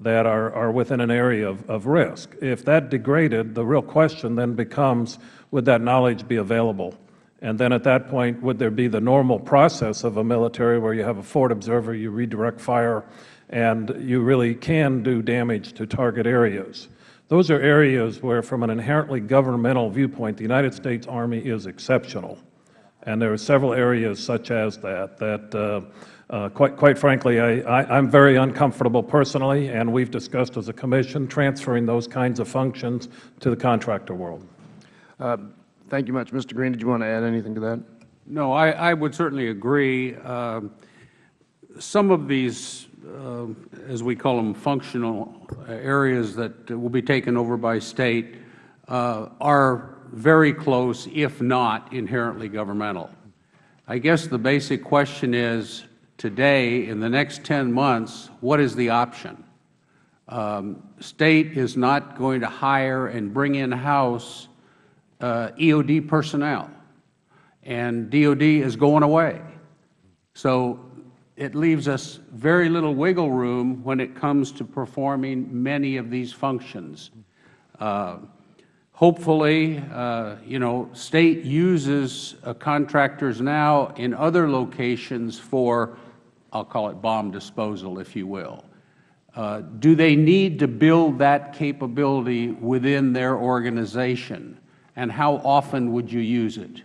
that are, are within an area of, of risk. If that degraded, the real question then becomes, would that knowledge be available? And then at that point, would there be the normal process of a military where you have a forward observer, you redirect fire, and you really can do damage to target areas? Those are areas where, from an inherently governmental viewpoint, the United States Army is exceptional. And there are several areas such as that, that uh, uh, quite, quite frankly, I, I, I'm very uncomfortable personally, and we've discussed as a commission transferring those kinds of functions to the contractor world. Uh, thank you much. Mr. Green, did you want to add anything to that? No, I, I would certainly agree. Um, some of these, uh, as we call them, functional areas that will be taken over by State uh, are very close, if not inherently governmental. I guess the basic question is, today, in the next 10 months, what is the option? Um, State is not going to hire and bring in-house uh, EOD personnel, and DOD is going away. So it leaves us very little wiggle room when it comes to performing many of these functions. Uh, hopefully, uh, you know, State uses uh, contractors now in other locations for, I'll call it bomb disposal, if you will. Uh, do they need to build that capability within their organization? And how often would you use it?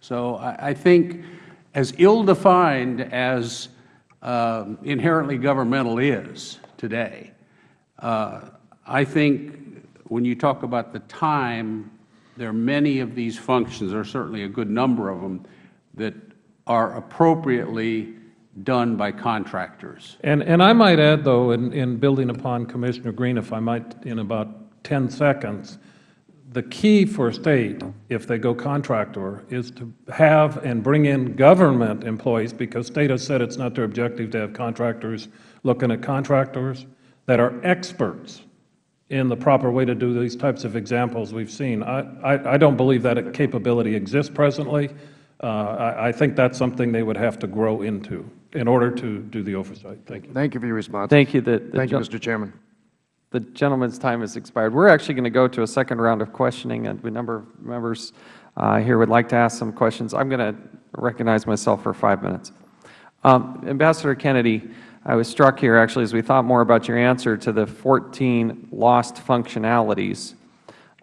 So I, I think as ill-defined as um, inherently governmental is today, uh, I think when you talk about the time, there are many of these functions, there are certainly a good number of them, that are appropriately done by contractors. And, and I might add, though, in, in building upon Commissioner Green, if I might, in about 10 seconds, the key for State, if they go contractor, is to have and bring in government employees, because State has said it's not their objective to have contractors looking at contractors, that are experts in the proper way to do these types of examples we've seen. I, I, I don't believe that capability exists presently. Uh, I, I think that's something they would have to grow into in order to do the oversight. Thank you. Thank you for your response. Thank you. The, the Thank you, Mr. Chairman. The gentleman's time has expired. We're actually going to go to a second round of questioning, and a number of members uh, here would like to ask some questions. I'm going to recognize myself for five minutes. Um, Ambassador Kennedy, I was struck here actually as we thought more about your answer to the 14 lost functionalities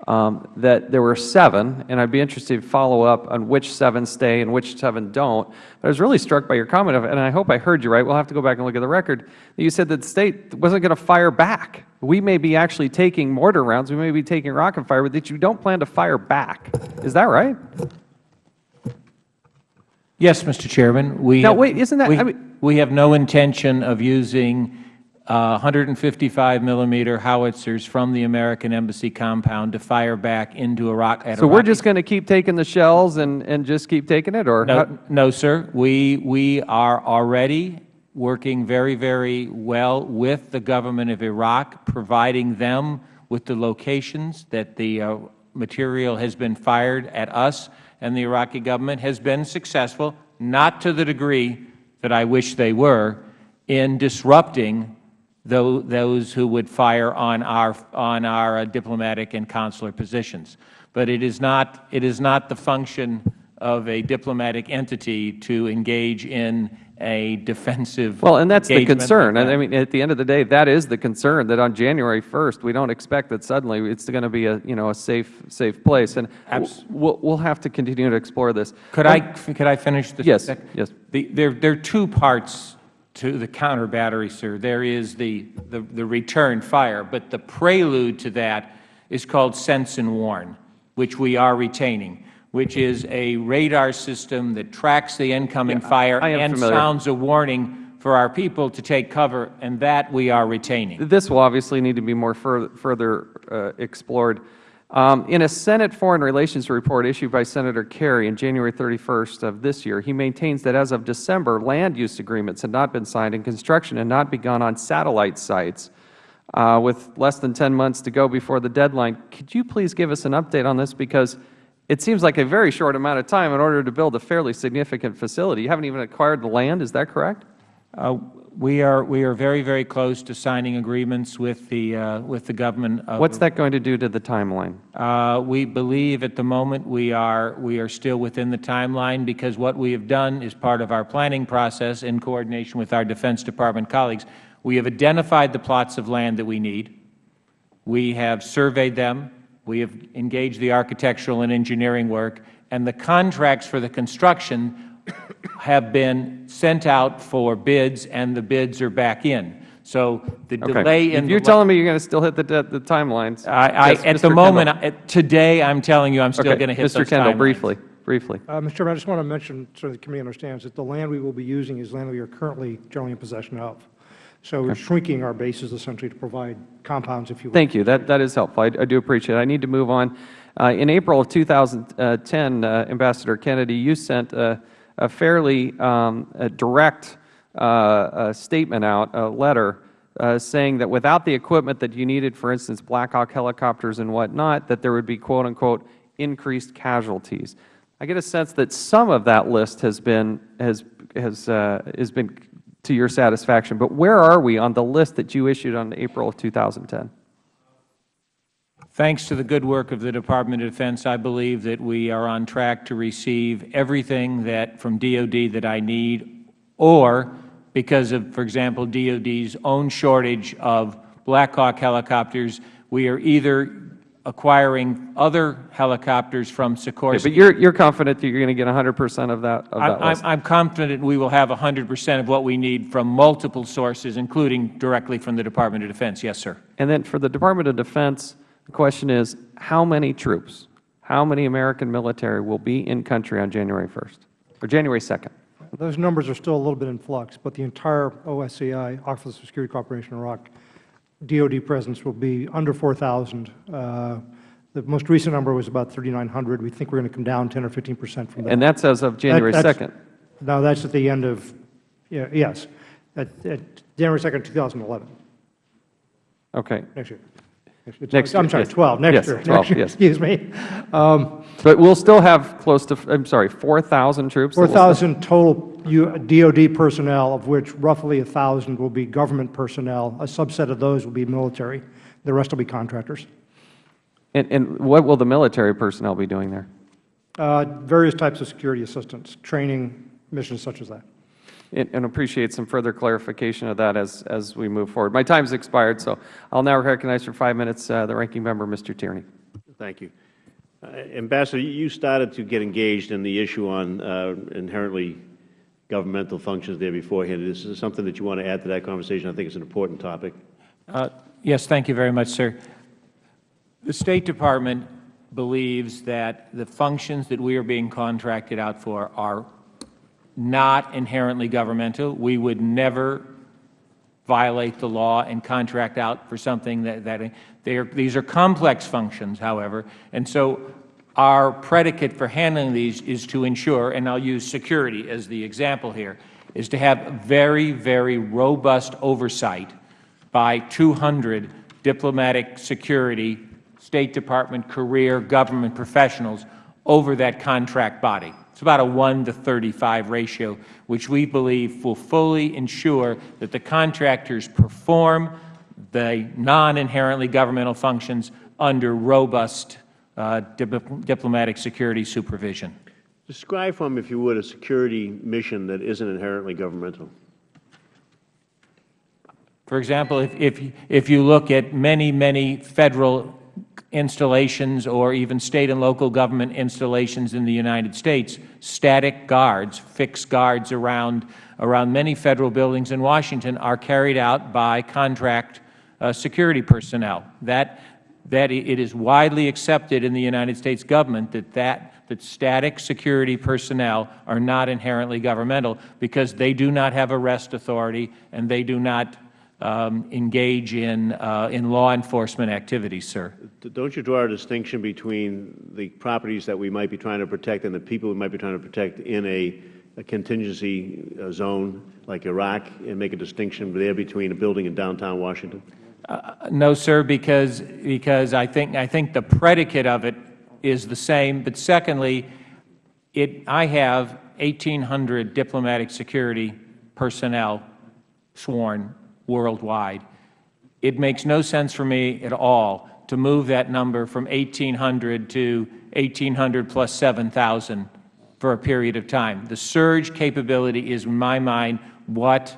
um, that there were seven, and I'd be interested to follow up on which seven stay and which seven don't. But I was really struck by your comment, of, and I hope I heard you right. We'll have to go back and look at the record. That you said that the State wasn't going to fire back. We may be actually taking mortar rounds, we may be taking rocket fire, but that you don't plan to fire back. Is that right? Yes, Mr. Chairman. We now, have, wait, isn't that? We, I mean, we have no intention of using uh, 155 millimeter howitzers from the American Embassy compound to fire back into Iraq. At so we're just going to keep taking the shells and, and just keep taking it, or no, no, sir. We we are already working very very well with the government of Iraq, providing them with the locations that the uh, material has been fired at us, and the Iraqi government has been successful, not to the degree that I wish they were, in disrupting those who would fire on our, on our uh, diplomatic and consular positions. But it is, not, it is not the function of a diplomatic entity to engage in a defensive Well, and that's the concern. like And that. I mean, at the end of the day, that is the concern, that on January 1st, we don't expect that suddenly it's going to be a, you know, a safe, safe place. And Abs- we'll, we'll have to continue to explore this. Could I, could I finish this? Yes, sec- yes. The, there, there are two parts to the counter battery, sir. There is the, the, the return fire, but the prelude to that is called sense and warn, which we are retaining, which is a radar system that tracks the incoming Yeah, fire and familiar. sounds a warning for our people to take cover, and that we are retaining. This will obviously need to be more fur further uh, explored. Um, in a Senate Foreign Relations report issued by Senator Kerry on January 31st of this year, he maintains that as of December, land use agreements had not been signed and construction had not begun on satellite sites. Uh, with less than 10 months to go before the deadline, could you please give us an update on this? Because it seems like a very short amount of time in order to build a fairly significant facility. You haven't even acquired the land, is that correct? Uh, we are we are very very close to signing agreements with the uh, with the government. Of What's that going to do to the timeline? Uh, we believe at the moment we are we are still within the timeline because what we have done is part of our planning process in coordination with our Defense Department colleagues. We have identified the plots of land that we need. We have surveyed them. We have engaged the architectural and engineering work, and the contracts for the construction have been sent out for bids, and the bids are back in. So the Okay. delay in If you're the telling me you're going to still hit the, de- the timelines. I, I, yes, at Mr. the moment, I- today, I'm telling you, I'm still Okay, going to hit Mr. those Kendall, timelines. briefly, briefly. Uh, Mr. Chairman, I just want to mention, so the committee understands, that the land we will be using is land we are currently generally in possession of. So we're shrinking our bases essentially to provide compounds, if you will. Thank you. That, that is helpful. I, I do appreciate it. I need to move on. Uh, in April of 2010, uh, Ambassador Kennedy, you sent a, a fairly um, a direct uh, uh statement out, a letter, uh, saying that without the equipment that you needed, for instance, Black Hawk helicopters and whatnot, that there would be, quote unquote, increased casualties. I get a sense that some of that list has been, has, has, uh, has been to your satisfaction. But where are we on the list that you issued on April of 2010? Thanks to the good work of the Department of Defense, I believe that we are on track to receive everything that, from DOD that I need, or because of, for example, DOD's own shortage of Black Hawk helicopters, we are either acquiring other helicopters from Sikorsky. Okay, but you're, you're confident that you're going to get 100 percent of that, of I'm, that I'm, list? I'm confident we will have 100 percent of what we need from multiple sources, including directly from the Department of Defense. Yes, sir. And then for the Department of Defense, the question is, how many troops, how many American military will be in country on January 1st, or January 2nd? Those numbers are still a little bit in flux, but the entire OSCI, Office of Security Cooperation in Iraq, DOD presence will be under 4,000. Uh, the most recent number was about 3,900. We think we're going to come down 10 or 15 percent from that. And that's as of January That- 2nd? No, that's at the end of, yeah, yes, at, at January 2nd, 2011, Okay. next year. Next- I'm year, sorry, yes. 12, next Yes, year. 12, next year, yes. Excuse me. Um, But we'll still have close to, I'm sorry, 4,000 troops? that will still- 4,000 total DOD personnel, of which roughly 1,000 will be government personnel. A subset of those will be military. The rest will be contractors. And, and what will the military personnel be doing there? Uh, Various types of security assistance, training, missions such as that. And and appreciate some further clarification of that as, as we move forward. My time's expired, so I'll now recognize for five minutes uh, the Ranking Member, Mr. Tierney. Thank you. Uh, Ambassador, you started to get engaged in the issue on uh, inherently governmental functions there beforehand. Is this something that you want to add to that conversation? I think it's an important topic. Uh, Yes, thank you very much, sir. The State Department believes that the functions that we are being contracted out for are not inherently governmental. We would never violate the law and contract out for something that, that are, these are complex functions, however, and so our predicate for handling these is to ensure, and I'll use security as the example here, is to have very, very robust oversight by 200 diplomatic security, State Department career government professionals over that contract body. It's about a 1 to 35 ratio, which we believe will fully ensure that the contractors perform the non-inherently governmental functions under robust uh, dip diplomatic security supervision. Describe for me, if you would, a security mission that isn't inherently governmental. For example, if, if, if you look at many, many Federal installations or even State and local government installations in the United States, static guards, fixed guards around, around many Federal buildings in Washington are carried out by contract uh, security personnel. That, that it is widely accepted in the United States government that, that, that static security personnel are not inherently governmental because they do not have arrest authority and they do not engage in, uh, in law enforcement activities, sir. Don't you draw a distinction between the properties that we might be trying to protect and the people we might be trying to protect in a, a contingency uh, zone like Iraq and make a distinction there between a building in downtown Washington? Uh, no, sir, because, because I, think, I think the predicate of it is the same. But secondly, it, I have 1,800 diplomatic security personnel sworn worldwide. It makes no sense for me at all to move that number from 1,800 to 1,800 plus 7,000 for a period of time. The surge capability is, in my mind, what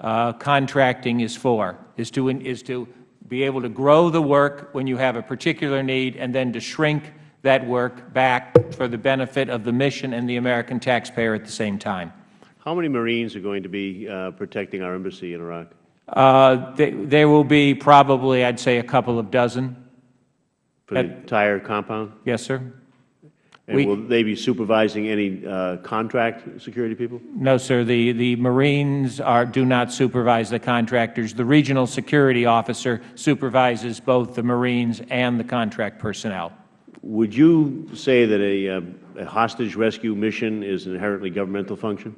uh, contracting is for, is to, is to be able to grow the work when you have a particular need and then to shrink that work back for the benefit of the mission and the American taxpayer at the same time. How many Marines are going to be uh, protecting our embassy in Iraq? Uh, they, there will be probably, I'd say, a couple of dozen. For the entire compound? Yes, sir. And will they be supervising any uh, contract security people? No, sir. The, the Marines are, do not supervise the contractors. The regional security officer supervises both the Marines and the contract personnel. Would you say that a, uh, a hostage rescue mission is an inherently governmental function?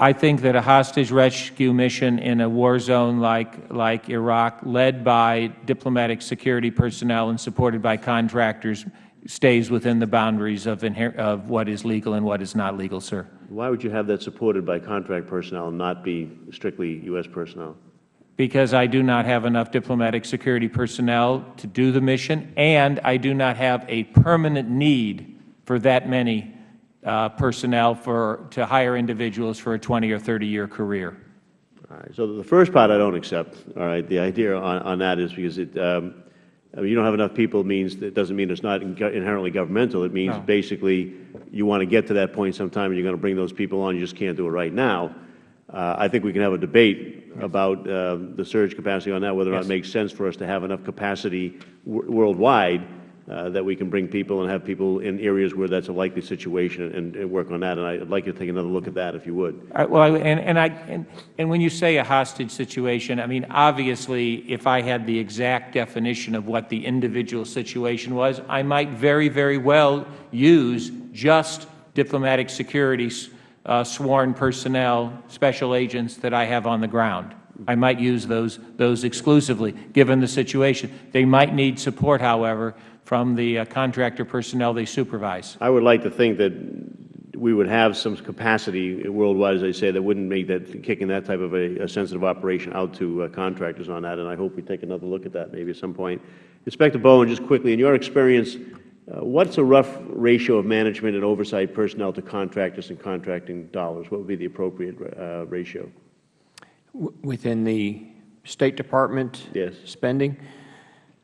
I think that a hostage rescue mission in a war zone like, like Iraq, led by diplomatic security personnel and supported by contractors, stays within the boundaries of, of what is legal and what is not legal, sir. Why would you have that supported by contract personnel and not be strictly U.S. personnel? Because I do not have enough diplomatic security personnel to do the mission, and I do not have a permanent need for that many uh, personnel for, to hire individuals for a 20 or 30-year career. All right. So the first part I don't accept. All right. The idea on, on that is because it, um, I mean, you don't have enough people means it doesn't mean it's not inherently governmental. It means No. basically you want to get to that point sometime and you're going to bring those people on. You just can't do it right now. Uh, I think we can have a debate about uh, the surge capacity on that, whether or not it makes sense for us to have enough capacity worldwide uh, that we can bring people and have people in areas where that's a likely situation and, and work on that. And I'd like you to take another look at that if you would. I- Well, and, and, I, and, and when you say a hostage situation, I mean, obviously, if I had the exact definition of what the individual situation was, I might very, very well use just diplomatic security uh, sworn personnel, special agents that I have on the ground. I might use those, those exclusively, given the situation. They might need support, however, from the uh, contractor personnel they supervise. I would like to think that we would have some capacity worldwide, as I say, that wouldn't make that, kicking that type of a, a sensitive operation out to uh, contractors on that, and I hope we take another look at that maybe at some point. Inspector Bowen, just quickly, in your experience, uh, what's a rough ratio of management and oversight personnel to contractors and contracting dollars? What would be the appropriate uh, ratio? W- Within the State Department Yes. spending,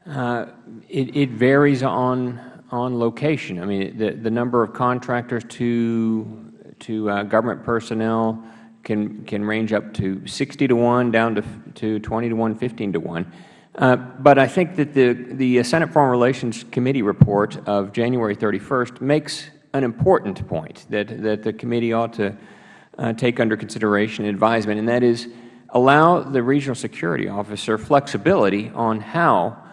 uh, it, it varies on, on location. I mean, the, the number of contractors to, to uh, government personnel can, can range up to 60 to 1, down to, to 20 to 1, 15 to 1. Uh, but I think that the, the Senate Foreign Relations Committee report of January 31st makes an important point that, that the committee ought to uh, take under consideration and advisement, and that is allow the regional security officer flexibility on how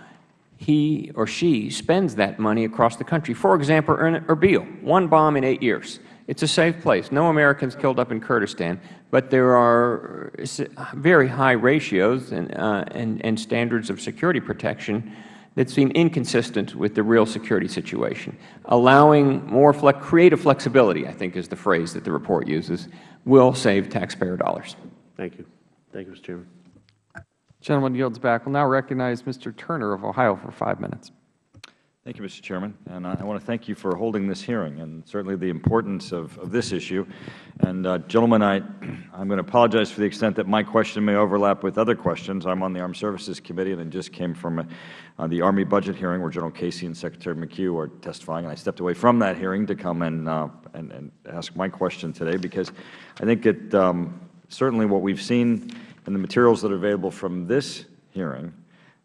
he or she spends that money across the country. For example, Erbil, one bomb in eight years. It's a safe place. No Americans killed up in Kurdistan, but there are very high ratios and, uh, and, and standards of security protection that seem inconsistent with the real security situation. Allowing more flex creative flexibility, I think is the phrase that the report uses, will save taxpayer dollars. Thank you. Thank you, Mr. Chairman. Gentleman yields back. We'll now recognize Mr. Turner of Ohio for five minutes. Thank you, Mr. Chairman. And I want to thank you for holding this hearing and certainly the importance of, of this issue. And, uh, gentlemen, I, I'm going to apologize for the extent that my question may overlap with other questions. I'm on the Armed Services Committee and I just came from uh, the Army budget hearing where General Casey and Secretary McHugh are testifying. And I stepped away from that hearing to come and, uh, and, and ask my question today because I think it, um, certainly what we've seen in the materials that are available from this hearing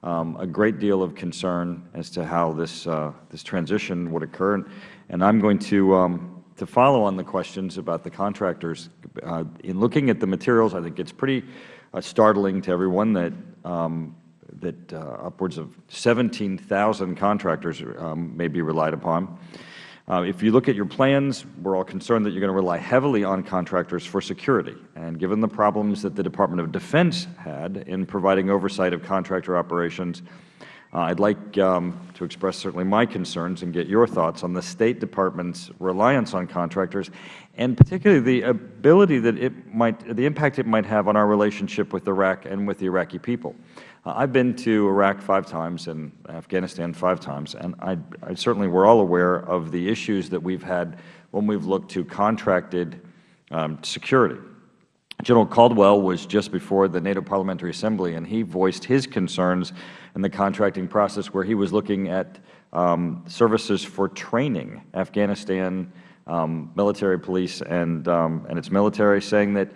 um, a great deal of concern as to how this, uh, this transition would occur. And, and I'm going to, um, to follow on the questions about the contractors. Uh, in looking at the materials, I think it's pretty uh, startling to everyone that, um, that uh, upwards of 17,000 contractors um, may be relied upon. Uh, if you look at your plans, we're all concerned that you're going to rely heavily on contractors for security. And given the problems that the Department of Defense had in providing oversight of contractor operations, uh, I'd like um, to express certainly my concerns and get your thoughts on the State Department's reliance on contractors, and particularly the ability that it might, the impact it might have on our relationship with Iraq and with the Iraqi people. Uh, I've been to Iraq five times and Afghanistan five times, and I, I certainly we're all aware of the issues that we've had when we've looked to contracted um, security. General Caldwell was just before the NATO Parliamentary Assembly, and he voiced his concerns in the contracting process where he was looking at um, services for training Afghanistan um, military police and, um, and its military, saying that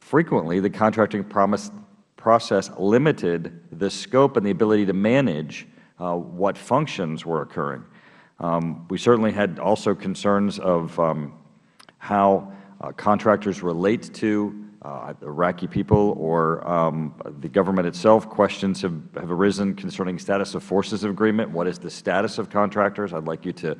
frequently the contracting promise, process limited the scope and the ability to manage uh, what functions were occurring. Um, we certainly had also concerns of um, how uh, contractors relate to uh, Iraqi people or um, the government itself. Questions have, have arisen concerning status of forces of agreement. What is the status of contractors? I would like you to,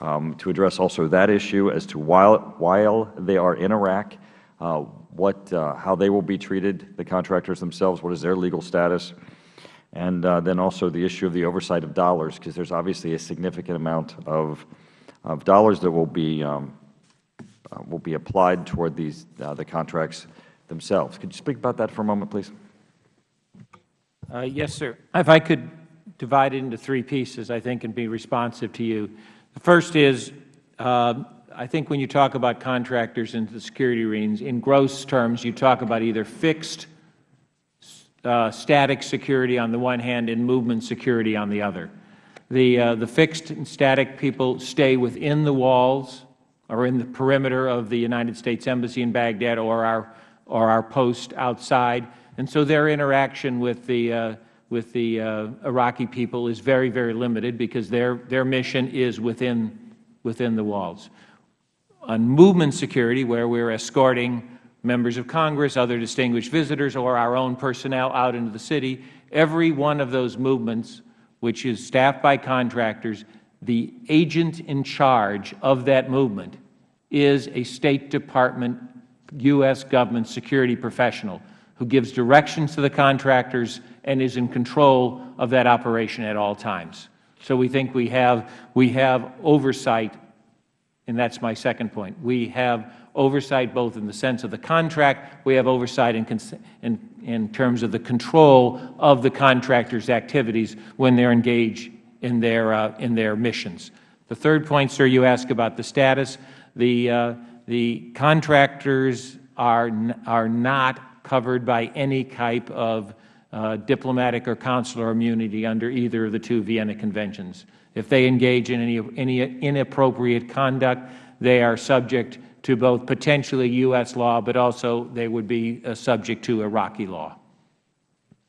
um, to address also that issue as to while, while they are in Iraq, uh, what, uh, how they will be treated, the contractors themselves, what is their legal status, and uh, then also the issue of the oversight of dollars, because there is obviously a significant amount of, of dollars that will be um, uh, will be applied toward these, the contracts themselves. Could you speak about that for a moment, please? Uh, yes, sir. If I could divide it into three pieces, I think, and be responsive to you. The first is, uh, I think when you talk about contractors in the security arenas, in gross terms, you talk about either fixed uh, static security on the one hand and movement security on the other. The, uh, the fixed and static people stay within the walls or in the perimeter of the United States Embassy in Baghdad or our, or our post outside. And so their interaction with the, uh, with the uh, Iraqi people is very, very limited because their, their mission is within, within the walls. On movement security, where we are escorting members of Congress, other distinguished visitors, or our own personnel out into the city, every one of those movements, which is staffed by contractors, the agent in charge of that movement is a State Department, U.S. government security professional who gives directions to the contractors and is in control of that operation at all times. So we think we have, we have oversight, and that is my second point. We have oversight both in the sense of the contract, we have oversight in, in, in terms of the control of the contractor's activities when they are engaged in their, uh, in their missions. The third point, sir, you ask about the status. The, uh, the contractors are, are not covered by any type of uh, diplomatic or consular immunity under either of the two Vienna Conventions. If they engage in any, any inappropriate conduct, they are subject to both potentially U.S. law, but also they would be uh, subject to Iraqi law.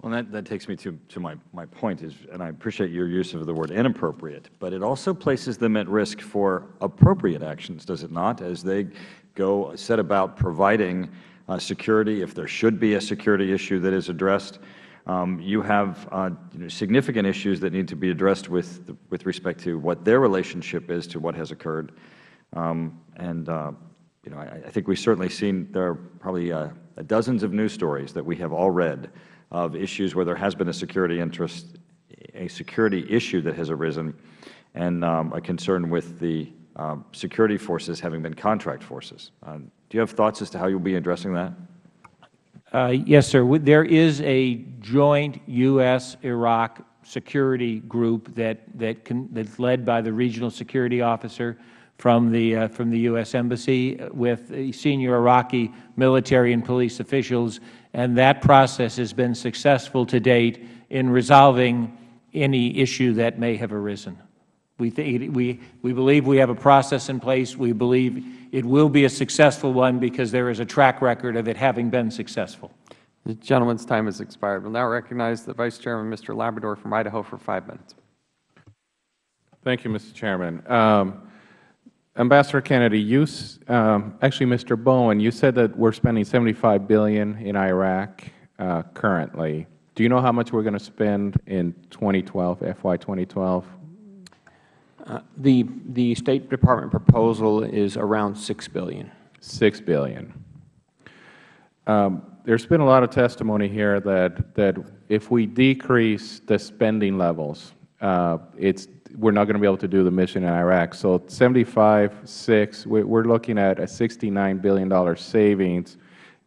Well, that, that takes me to, to my, my point, is, and I appreciate your use of the word inappropriate, but it also places them at risk for appropriate actions, does it not, as they go set about providing uh, security, if there should be a security issue that is addressed. Um, you have uh, you know, significant issues that need to be addressed with, with respect to what their relationship is to what has occurred. Um, and uh, you know, I, I, think we've certainly seen there are probably uh, dozens of news stories that we have all read of issues where there has been a security interest, a security issue that has arisen, and um, a concern with the um, security forces having been contract forces. Uh, do you have thoughts as to how you will be addressing that? Uh, yes, sir. There is a joint U.S.-Iraq security group that, that's led by the regional security officer from the, uh, from the U.S. Embassy with senior Iraqi military and police officials and that process has been successful to date in resolving any issue that may have arisen. We, we, we believe we have a process in place. We believe it will be a successful one because there is a track record of it having been successful. The gentleman's time has expired. We will now recognize the Vice Chairman, Mr. Labrador from Idaho, for five minutes. Thank you, Mr. Chairman. Um, Ambassador Kennedy, you, um, actually, Mr. Bowen, you said that we're spending 75 billion in Iraq uh, currently. Do you know how much we're going to spend in 2012, FY 2012? The, the State Department proposal is around 6 billion. 6 billion. Um, there's been a lot of testimony here that, that if we decrease the spending levels, uh, it's we're not going to be able to do the mission in Iraq. So 75, 6, we're looking at a $69 billion savings,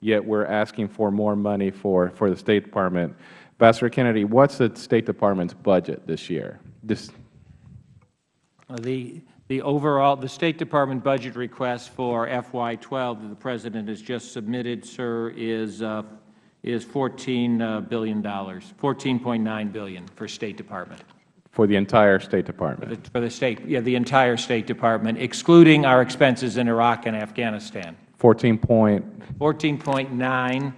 yet we're asking for more money for, for the State Department. Ambassador Kennedy, what's the State Department's budget this year? This the, The overall, the State Department budget request for FY12 that the President has just submitted, sir, is uh, is $14 uh, billion, 14.9 billion for State Department. For the entire State For Department? the, for the State, yeah, the entire State Department, excluding our expenses in Iraq and Afghanistan. 14 point, 14.9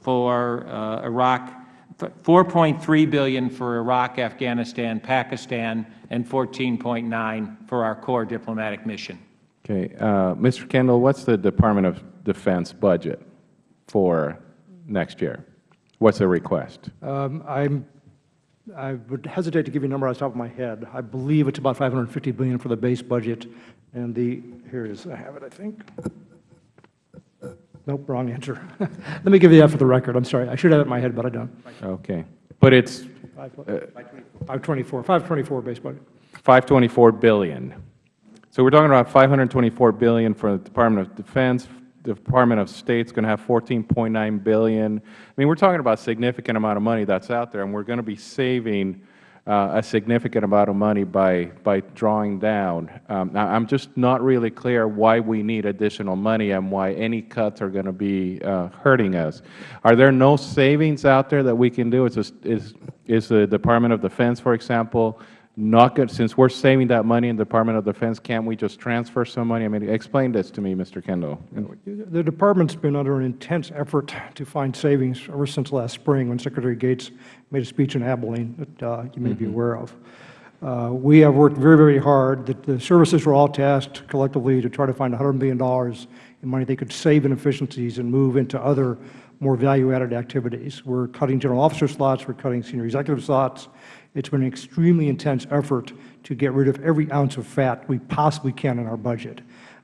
for uh, Iraq, 4.3 billion for Iraq, Afghanistan, Pakistan, and 14.9 for our core diplomatic mission. okay. Uh, Mr. Kendall, what's the Department of Defense budget for next year? What's the request? Um, I'm, I would hesitate to give you a number off the top of my head. I believe it's about 550 billion for the base budget, and the, here it is, I have it, I think. Nope, wrong answer. Let me give you that for the record, I'm sorry. I should have it in my head, but I don't. Okay. But it's Five- 524, 524 base budget. 524 billion. So we're talking about 524 billion for the Department of Defense. The Department of State's going to have 14.9 billion. I mean, we're talking about a significant amount of money that's out there, and we're going to be saving uh, a significant amount of money by by drawing down. Um, now, I'm just not really clear why we need additional money and why any cuts are going to be uh, hurting us. Are there no savings out there that we can do? Is this, is is the Department of Defense, for example, not good, since we're saving that money in the Department of Defense, can't we just transfer some money? I mean, explain this to me, Mr. Kendall. The Department's been under an intense effort to find savings ever since last spring when Secretary Gates made a speech in Abilene that uh, you may be aware of. Uh, we have worked very, very hard. The, the services were all tasked collectively to try to find $100 million in money they could save in efficiencies and move into other more value-added activities. We're cutting general officer slots. We're cutting senior executive slots. It's been an extremely intense effort to get rid of every ounce of fat we possibly can in our budget.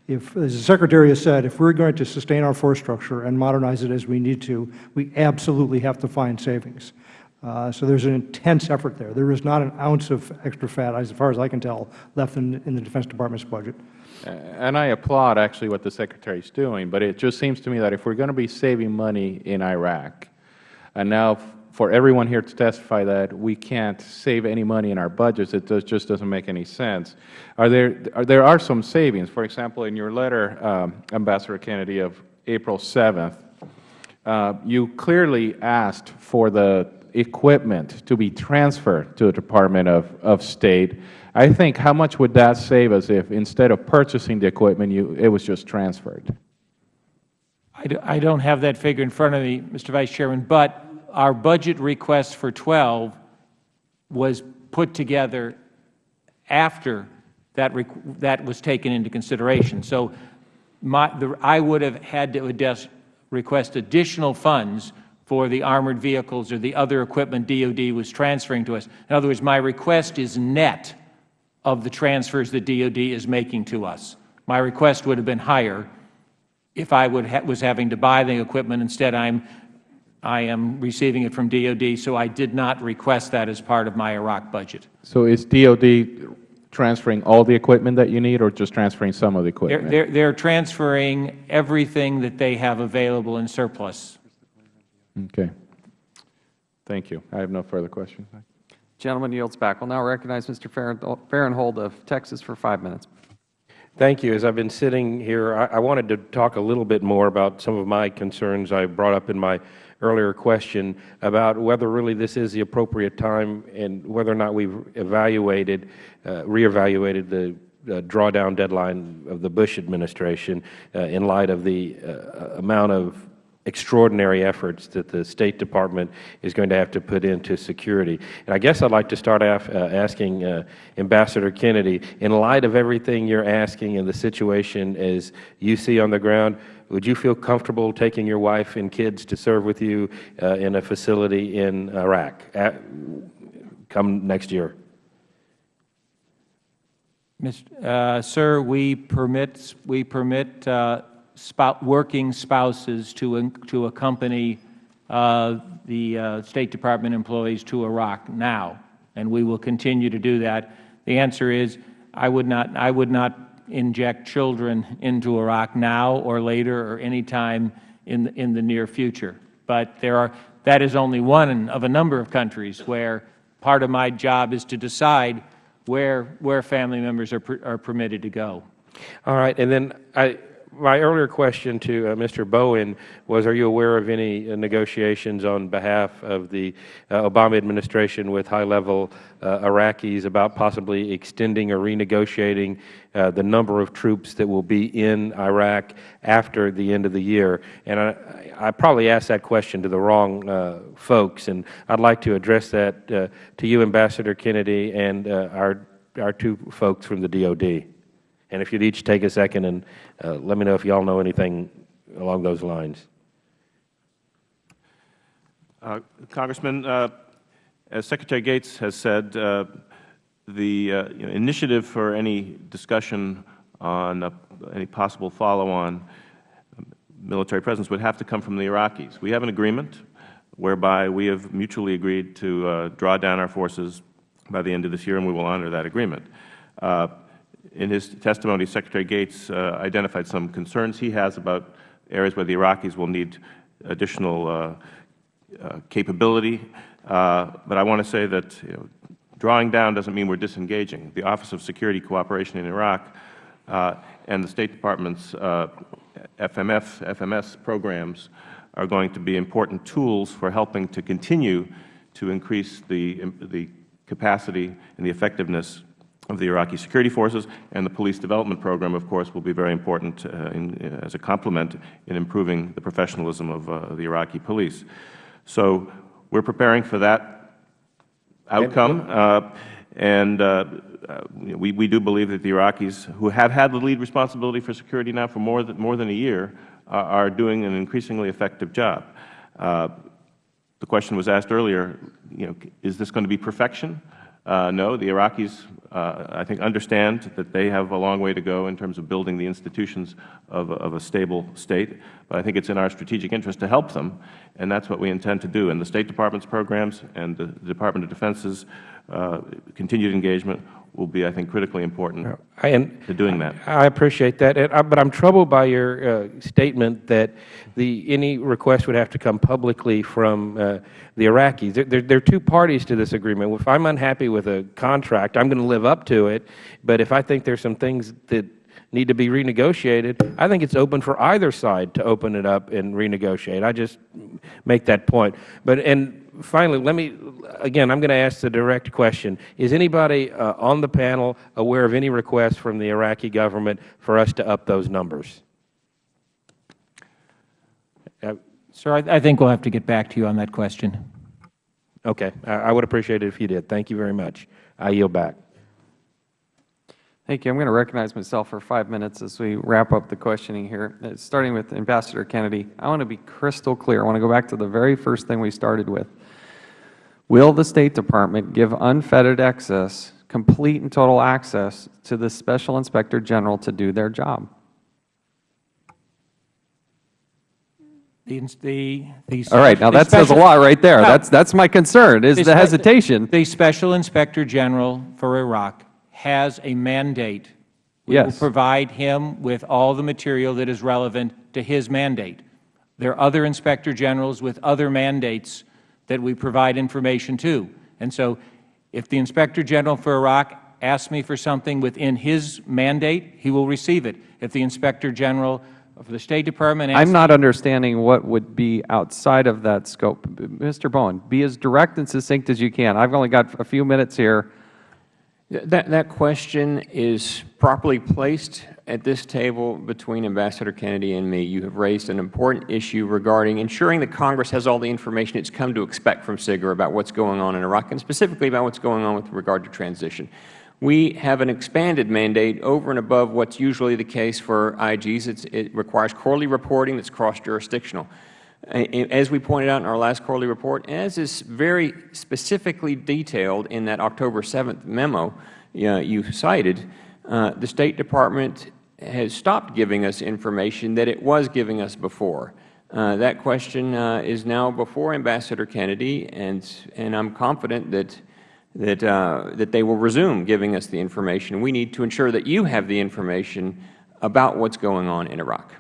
If, as the Secretary has said, if we're going to sustain our force structure and modernize it as we need to, we absolutely have to find savings. Uh, so there's an intense effort there. There is not an ounce of extra fat, as far as I can tell, left in, in the Defense Department's budget. And I applaud actually what the Secretary is doing, but it just seems to me that if we're going to be saving money in Iraq, and now for everyone here to testify that we can't save any money in our budgets, it does, just doesn't make any sense. Are there, are, there are some savings. For example, in your letter, um, Ambassador Kennedy, of April 7th, uh, you clearly asked for the equipment to be transferred to the Department of, of State. I think how much would that save us if instead of purchasing the equipment, you, it was just transferred? I do- I don't have that figure in front of me, Mr. Vice Chairman, but our budget request for 12 was put together after that, that was taken into consideration. So my, the, I would have had to request additional funds for the armored vehicles or the other equipment DOD was transferring to us. In other words, my request is net of the transfers that DOD is making to us. My request would have been higher if I would ha was having to buy the equipment. Instead, I'm, I am receiving it from DOD, so I did not request that as part of my Iraq budget. So is DOD transferring all the equipment that you need or just transferring some of the They're, equipment? they're, they're transferring everything that they have available in surplus. Okay. Thank you. I have no further questions. Gentleman yields back. We'll now recognize Mr. Farren- Farenthold of Texas for five minutes. Thank you. As I've been sitting here, I, I wanted to talk a little bit more about some of my concerns I brought up in my earlier question about whether really this is the appropriate time and whether or not we've evaluated, uh, reevaluated the uh, drawdown deadline of the Bush administration uh, in light of the uh, amount of extraordinary efforts that the State Department is going to have to put into security. And I guess I'd like to start off uh, asking uh, Ambassador Kennedy, in light of everything you're asking and the situation as you see on the ground, would you feel comfortable taking your wife and kids to serve with you uh, in a facility in Iraq at, come next year? Mr. Uh, sir, we permit, we permit uh, working spouses to, to accompany uh, the uh, State Department employees to Iraq now, and we will continue to do that. The answer is I would not, I would not inject children into Iraq now or later or any time in, the- in the near future. But there are, that is only one of a number of countries where part of my job is to decide where, where family members are, per, are permitted to go. All right. And then I, my earlier question to uh, Mr. Bowen was, are you aware of any uh, negotiations on behalf of the uh, Obama administration with high-level uh, Iraqis about possibly extending or renegotiating uh, the number of troops that will be in Iraq after the end of the year? And I, I probably asked that question to the wrong folks, and I'd like to address that to you, Ambassador Kennedy, and our, our two folks from the DOD. And if you'd each take a second and uh, let me know if you all know anything along those lines. Uh, Congressman, uh, as Secretary Gates has said, uh, the uh, you know, initiative for any discussion on uh, any possible follow-on military presence would have to come from the Iraqis. We have an agreement whereby we have mutually agreed to draw down our forces by the end of this year, and we will honor that agreement. Uh, in his testimony, Secretary Gates uh, identified some concerns he has about areas where the Iraqis will need additional uh, uh, capability. Uh, but I want to say that you know, drawing down doesn't mean we are disengaging. The Office of Security Cooperation in Iraq uh, and the State Department's FMF, FMS programs are going to be important tools for helping to continue to increase the, the capacity and the effectiveness of the Iraqi security forces, and the police development program, of course, will be very important uh, in, uh, as a complement in improving the professionalism of uh, the Iraqi police. So we are preparing for that outcome, uh, and uh, we, we do believe that the Iraqis, who have had the lead responsibility for security now for more than, more than a year, are doing an increasingly effective job. Uh, the question was asked earlier, you know, is this going to be perfection? Uh, no, the Iraqis, uh, I think, understand that they have a long way to go in terms of building the institutions of, of a stable state. But I think it is in our strategic interest to help them, and that is what we intend to do. And the State Department's programs and the Department of Defense's continued engagement will be, I think, critically important and to doing that. I appreciate that, uh, but I'm troubled by your uh, statement that the any request would have to come publicly from uh, the Iraqis. There, there, there, are two parties to this agreement. If I'm unhappy with a contract, I'm going to live up to it. But if I think there's some things that need to be renegotiated, I think it's open for either side to open it up and renegotiate. I just make that point. But and finally, let me, again, I'm going to ask the direct question. Is anybody uh, on the panel aware of any requests from the Iraqi government for us to up those numbers? Uh, Sir, I, I think we'll have to get back to you on that question. Okay. I, I would appreciate it if you did. Thank you very much. I yield back. Thank you. I'm going to recognize myself for five minutes as we wrap up the questioning here. Uh, starting with Ambassador Kennedy, I want to be crystal clear. I want to go back to the very first thing we started with. Will the State Department give unfettered access, complete and total access to the Special Inspector General to do their job? The, the, the All right. Now, that says a lot right there. No. That's, that's my concern, is the hesitation. The Special Inspector General for Iraq has a mandate. We yes. will provide him with all the material that is relevant to his mandate. There are other Inspector Generals with other mandates that we provide information to. And so if the Inspector General for Iraq asks me for something within his mandate, he will receive it. If the Inspector General of the State Department I'm not understanding what would be outside of that scope. Mr. Bowen, be as direct and succinct as you can. I've only got a few minutes here. That, that question is properly placed at this table between Ambassador Kennedy and me. You have raised an important issue regarding ensuring that Congress has all the information it's come to expect from SIGIR about what's going on in Iraq and specifically about what's going on with regard to transition. We have an expanded mandate over and above what's usually the case for IGs. It's, it requires quarterly reporting that's cross-jurisdictional. As we pointed out in our last quarterly report, as is very specifically detailed in that October 7th memo uh, you cited, uh, the State Department has stopped giving us information that it was giving us before. Uh, that question uh, is now before Ambassador Kennedy, and, and I am confident that, that, uh, that they will resume giving us the information. We need to ensure that you have the information about what is going on in Iraq.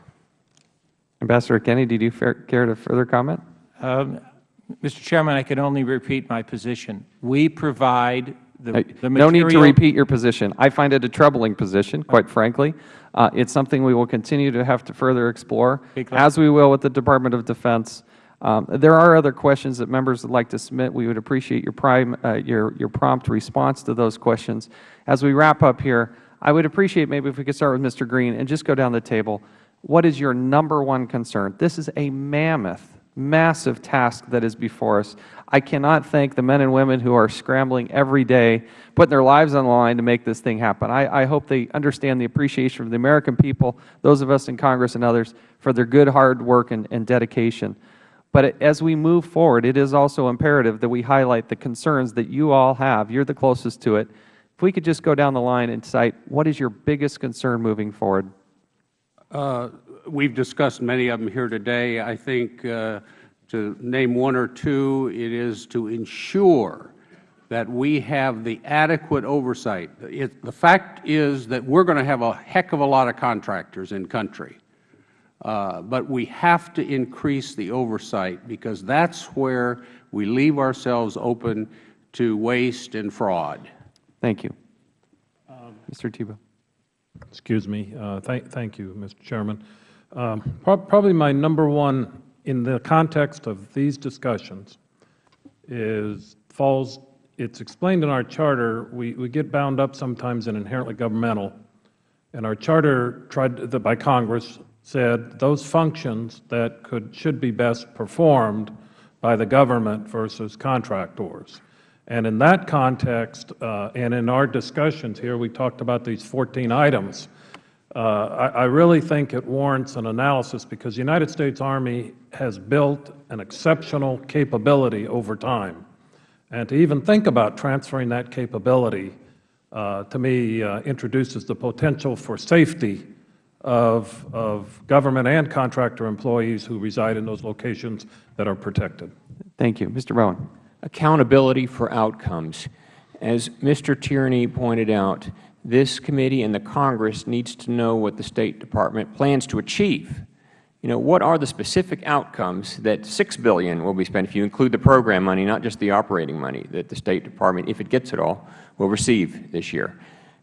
Ambassador Kennedy, do you care to further comment? Um, Mr. Chairman, I can only repeat my position. We provide The- the No need to repeat your position. I find it a troubling position, quite frankly. Uh, It's something we will continue to have to further explore, as we will with the Department of Defense. Um, There are other questions that members would like to submit. We would appreciate your prime, uh, your, your prompt response to those questions. As we wrap up here, I would appreciate maybe if we could start with Mr. Green and just go down the table. What is your number one concern? This is a mammoth, massive task that is before us. I cannot thank the men and women who are scrambling every day, putting their lives on the line to make this thing happen. I, I hope they understand the appreciation of the American people, those of us in Congress and others, for their good, hard work and, and dedication. But as we move forward, it is also imperative that we highlight the concerns that you all have. You are the closest to it. If we could just go down the line and cite what is your biggest concern moving forward? Uh, We've discussed many of them here today. I think uh, to name one or two, it is to ensure that we have the adequate oversight. It- The fact is that we're going to have a heck of a lot of contractors in country. Uh, But we have to increase the oversight because that's where we leave ourselves open to waste and fraud. Thank you. Mr. Thibault. Excuse me. Uh, Thank thank you, Mr. Chairman. Um, prob- Probably my number one, in the context of these discussions, is, falls, it's explained in our charter, we we get bound up sometimes in inherently governmental, and our charter tried, that by Congress, said those functions that could, should be best performed by the government versus contractors. And in that context, uh, and in our discussions here, we talked about these 14 items. Uh, I, I really think it warrants an analysis because the United States Army has built an exceptional capability over time. And to even think about transferring that capability, uh, to me, uh, introduces the potential for safety of, of government and contractor employees who reside in those locations that are protected. Thank you. Mr. Bowen. Accountability for outcomes. As Mr. Tierney pointed out, this committee and the Congress needs to know what the State Department plans to achieve. You know, what are the specific outcomes that 6 billion will be spent, if you include the program money, not just the operating money, that the State Department, if it gets it all, will receive this year?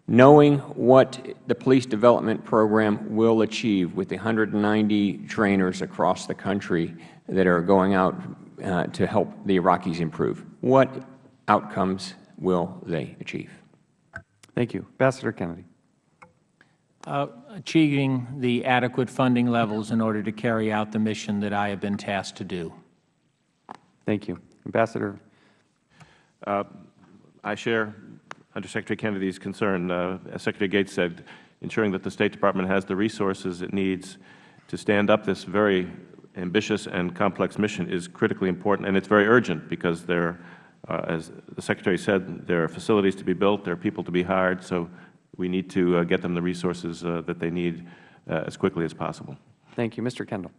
Knowing what the police development program will achieve with the 190 trainers across the country that are going out uh, to help the Iraqis improve, what outcomes will they achieve? Thank you. Ambassador Kennedy. Uh, Achieving the adequate funding levels in order to carry out the mission that I have been tasked to do. Thank you. Ambassador. Uh, I share Undersecretary Kennedy's concern. Uh, as Secretary Gates said, ensuring that the State Department has the resources it needs to stand up this very ambitious and complex mission is critically important, and it's very urgent because there, as the Secretary said, there are facilities to be built, there are people to be hired, so we need to uh, get them the resources uh, that they need uh, as quickly as possible. Thank you. Mr. Kendall.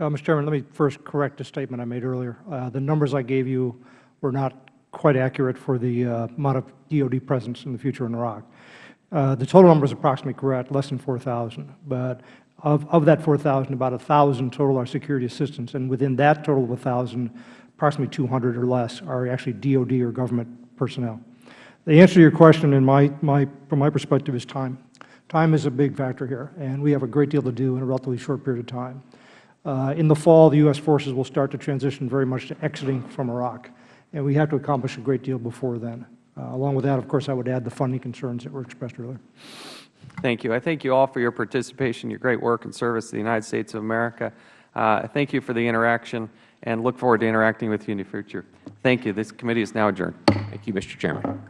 Uh, Mr. Chairman, let me first correct a statement I made earlier. Uh, The numbers I gave you were not quite accurate for the uh, amount of DOD presence in the future in Iraq. Uh, The total number is approximately correct, less than 4,000. But of, of that 4,000, about 1,000 total are security assistance. And within that total of 1,000, approximately 200 or less are actually DOD or government personnel. The answer to your question, in my, my, from my perspective, is time. Time is a big factor here, and we have a great deal to do in a relatively short period of time. Uh, in the fall, the U.S. forces will start to transition very much to exiting from Iraq, and we have to accomplish a great deal before then. Uh, along with that, of course, I would add the funding concerns that were expressed earlier. Thank you. I thank you all for your participation, your great work and service to the United States of America. Uh, thank you for the interaction and look forward to interacting with you in the future. Thank you. This committee is now adjourned. Thank you, Mr. Chairman.